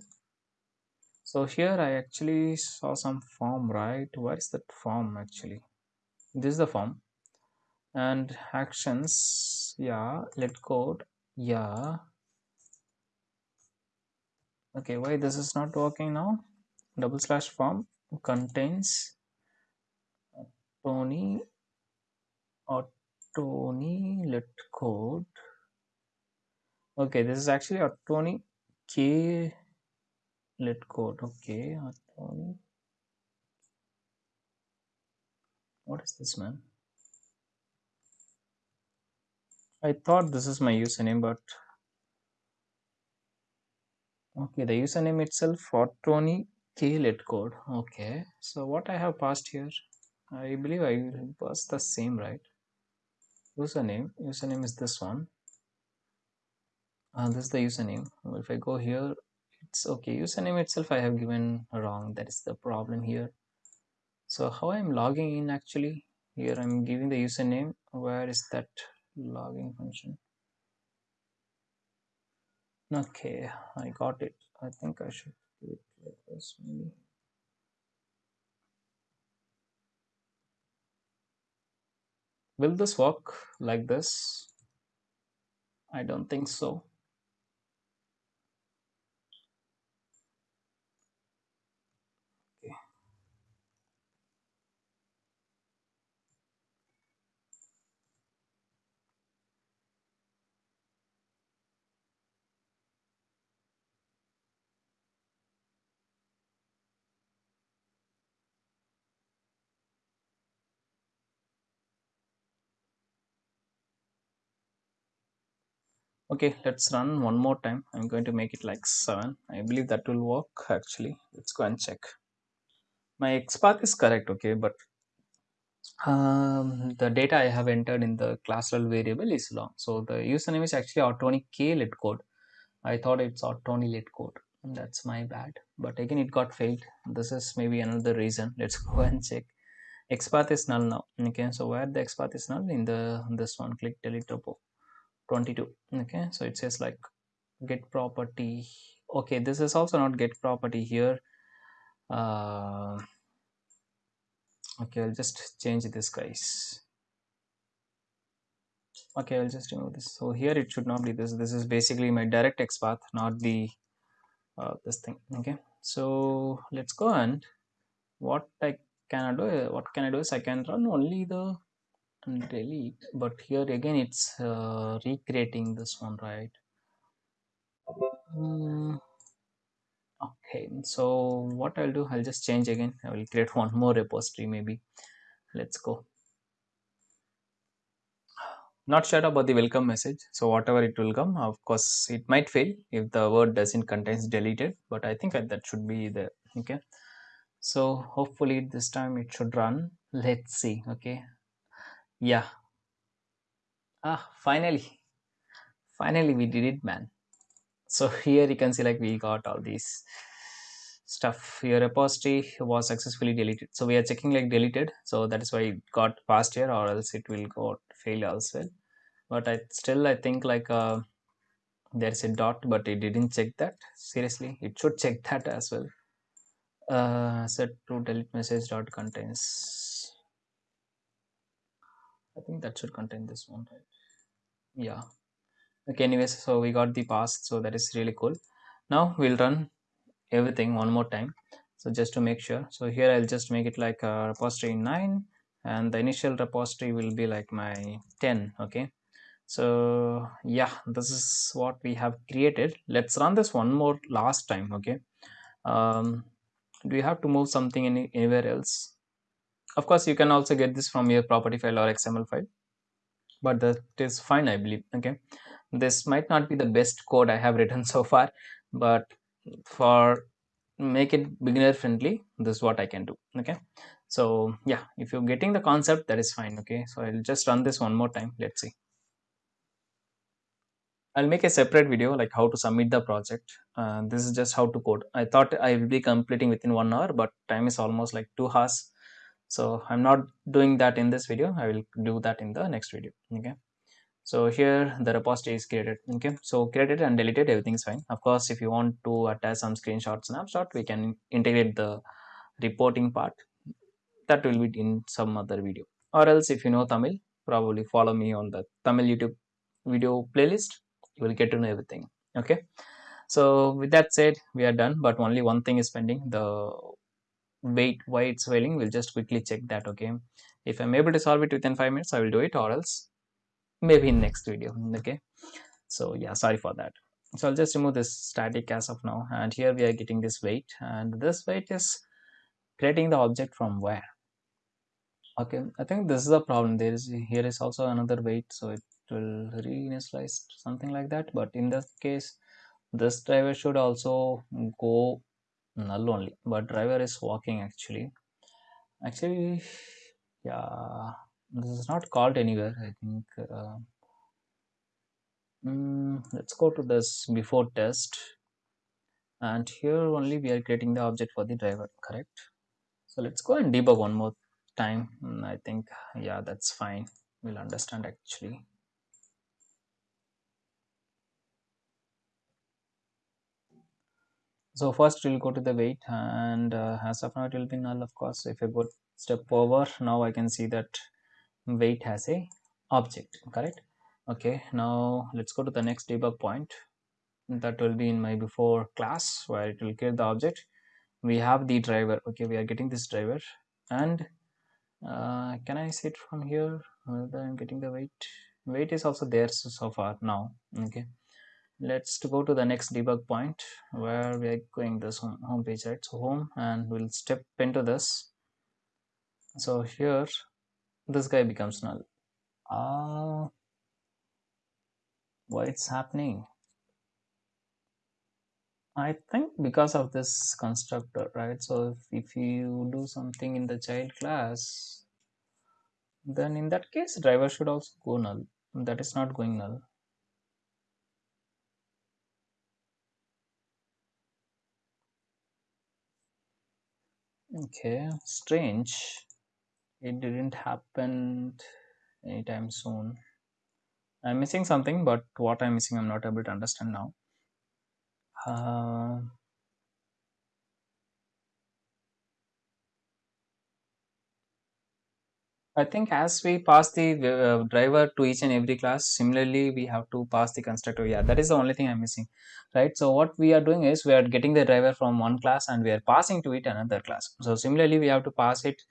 So here i actually saw some form right? Where is that form actually? This is the form and actions yeah let code yeah. Okay why this is not working now? Double slash form contains Tony or Tony let code okay this is actually a Tony K. Let code okay Tony what is this man I thought this is my username but okay the username itself for Tony K. Let code okay so what I have passed here I believe I will pass the same right? Username username is this one uh, this is the username. If I go here it's okay. Username itself I have given wrong. That is the problem here. So how I'm logging in actually? Here I'm giving the username. Where is that logging function? Okay I got it. I think I should do it like this maybe. Will this work like this? I don't think so okay let's run one more time. I'm going to make it like 7 i believe that will work actually. Let's go and check. My xpath is correct okay but um, the data i have entered in the class level variable is long so the username is actually autony k let code. I thought it's autony let code that's my bad. But again it got failed. This is maybe another reason. Let's go and check. Xpath is null now okay? So where the xpath is null? In the this one. Click delete repo 22 okay so it says like get property. Okay this is also not get property here. Uh, okay i'll just change this guys. Okay i'll just remove this. So here it should not be this. This is basically my direct xpath not the uh, this thing. Okay so let's go and what i can I do what can i do is i can run only the delete but here again it's uh, recreating this one right? Mm, okay so what i'll do i'll just change again. I will create one more repository maybe. Let's go. Not sure about the welcome message so whatever it will come of course it might fail if the word doesn't contains deleted but i think that should be there okay? So hopefully this time it should run. Let's see okay yeah. Ah finally. Finally we did it man. So here you can see like we got all these stuff. Your repository was successfully deleted. So we are checking like deleted. So that is why it got passed here or else it will go fail as well. But i still i think like uh, there's a dot but it didn't check that. Seriously it should check that as well. Uh, set to delete message dot contains i think that should contain this one right? Yeah. Okay anyways so we got the pass so that is really cool. Now we'll run everything one more time. So just to make sure. So here i'll just make it like a repository 9 and the initial repository will be like my 10 okay? So yeah this is what we have created. Let's run this one more last time okay? Um, do you have to move something any, anywhere else of course you can also get this from your property file or xml file but that is fine i believe okay this might not be the best code i have written so far but for make it beginner friendly this is what i can do okay so yeah if you're getting the concept that is fine okay so i'll just run this one more time let's see I'll make a separate video like how to submit the project. Uh, this is just how to code. I thought I will be completing within one hour, but time is almost like two hours. So I'm not doing that in this video. I will do that in the next video. Okay. So here the repository is created. Okay. So created and deleted, everything is fine. Of course, if you want to attach some screenshot, snapshot, we can integrate the reporting part. That will be in some other video. Or else if you know Tamil, probably follow me on the Tamil YouTube video playlist you will get to know everything okay so with that said we are done but only one thing is pending the wait why it's failing we'll just quickly check that okay? If i'm able to solve it within five minutes i will do it or else maybe in next video okay? So yeah sorry for that. So i'll just remove this static as of now and here we are getting this wait and this wait is creating the object from where? Okay i think this is the problem. There is here is also another wait so it will reinitialize something like that. But in this case this driver should also go null only but driver is walking actually. Actually yeah this is not called anywhere i think uh, mm, let's go to this before test. And here only we are creating the object for the driver correct? So let's go and debug one more time. Mm, i think yeah that's fine. We'll understand actually so first we'll go to the wait and uh, as of now it will be null of course. If I go step over now I can see that wait has a object correct? Okay now let's go to the next debug point. That will be in my before class where it will create the object. We have the driver okay we are getting this driver and uh, can I see it from here? Whether I'm getting the wait? Wait is also there so, so far now okay let's go to the next debug point where we are going this home, home page right? So home and we'll step into this. So here this guy becomes null. Ah uh, why it's happening? I think because of this constructor right? So if, if you do something in the child class then in that case driver should also go null. That is not going null okay strange. It didn't happen anytime soon. I'm missing something but what i'm missing i'm not able to understand now. Uh, I think as we pass the uh, driver to each and every class, similarly, we have to pass the constructor. Yeah, that is the only thing I'm missing, right? So what we are doing is we are getting the driver from one class and we are passing to it another class. So similarly, we have to pass it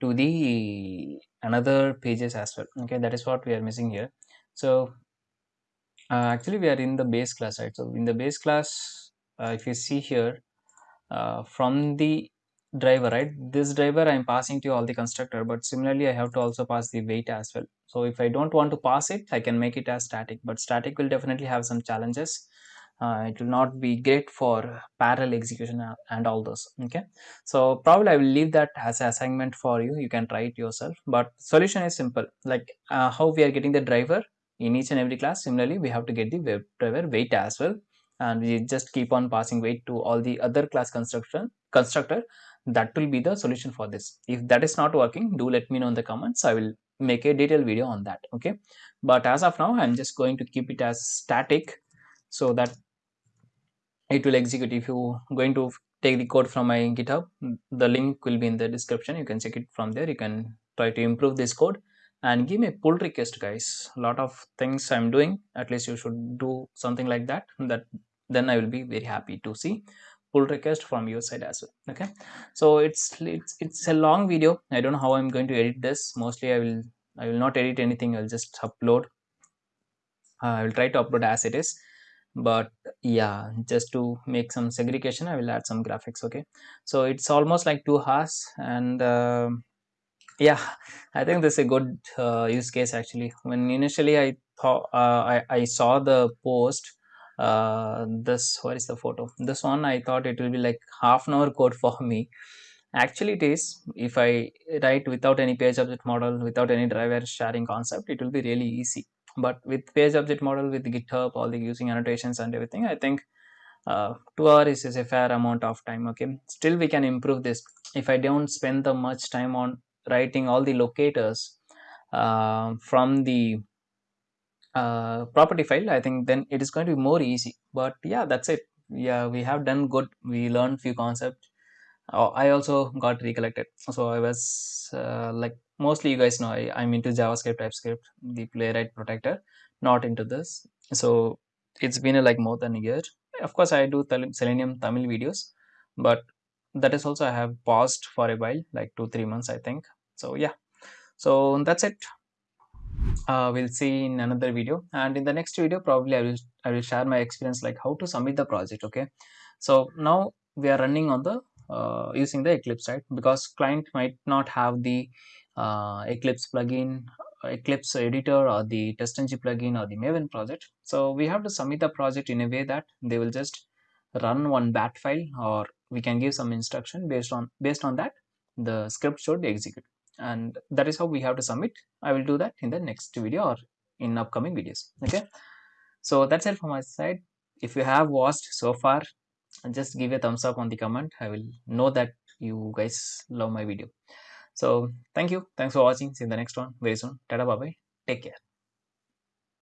to the another pages as well. Okay, that is what we are missing here. So uh, actually, we are in the base class, right? So in the base class, uh, if you see here, uh, from the driver right? This driver i'm passing to all the constructor but similarly i have to also pass the wait as well. So if i don't want to pass it i can make it as static but static will definitely have some challenges. Uh, it will not be great for parallel execution and all those okay? So probably i will leave that as an assignment for you. You can try it yourself but solution is simple. Like uh, how we are getting the driver in each and every class similarly we have to get the driver wait as well. And we just keep on passing wait to all the other class construction constructor that will be the solution for this. If that is not working do let me know in the comments. I will make a detailed video on that okay? But as of now i'm just going to keep it as static so that it will execute. If you going to take the code from my github the link will be in the description. You can check it from there. You can try to improve this code. And give me a pull request guys. A lot of things i'm doing. At least you should do something like that that then i will be very happy to see pull request from your side as well okay? So it's it's it's a long video. I don't know how i'm going to edit this. Mostly i will i will not edit anything. I'll just upload. Uh, i will try to upload as it is. But yeah just to make some segregation i will add some graphics okay? So it's almost like two hours and uh, yeah i think this is a good uh, use case actually. When initially i thought uh, I, I saw the post uh, this what is the photo? This one i thought it will be like half an hour code for me. Actually it is. If i write without any page object model without any driver sharing concept it will be really easy. But with page object model with github all the using annotations and everything i think uh, two hours is a fair amount of time okay? Still we can improve this. If i don't spend the much time on writing all the locators uh, from the uh, property file i think then it is going to be more easy. But yeah that's it. Yeah we have done good. We learned few concepts. Uh, i also got recollected. So i was uh, like mostly you guys know I, i'm into javascript typescript the playwright Protractor not into this. So it's been a, like more than a year. Of course i do selenium tamil videos but that is also i have paused for a while like two three months i think. So yeah. So that's it uh, we'll see in another video. And in the next video probably i will i will share my experience like how to submit the project okay? So now we are running on the uh, using the eclipse side because client might not have the uh, eclipse plugin eclipse editor or the testng plugin or the maven project. So we have to submit the project in a way that they will just run one bat file or we can give some instruction based on based on that the script should execute and that is how we have to submit i will do that in the next video or in upcoming videos. Okay? So that's it from my side. If you have watched so far just give a thumbs up on the comment. I will know that you guys love my video. So thank you. Thanks for watching. See you in the next one very soon. Tada bye bye take care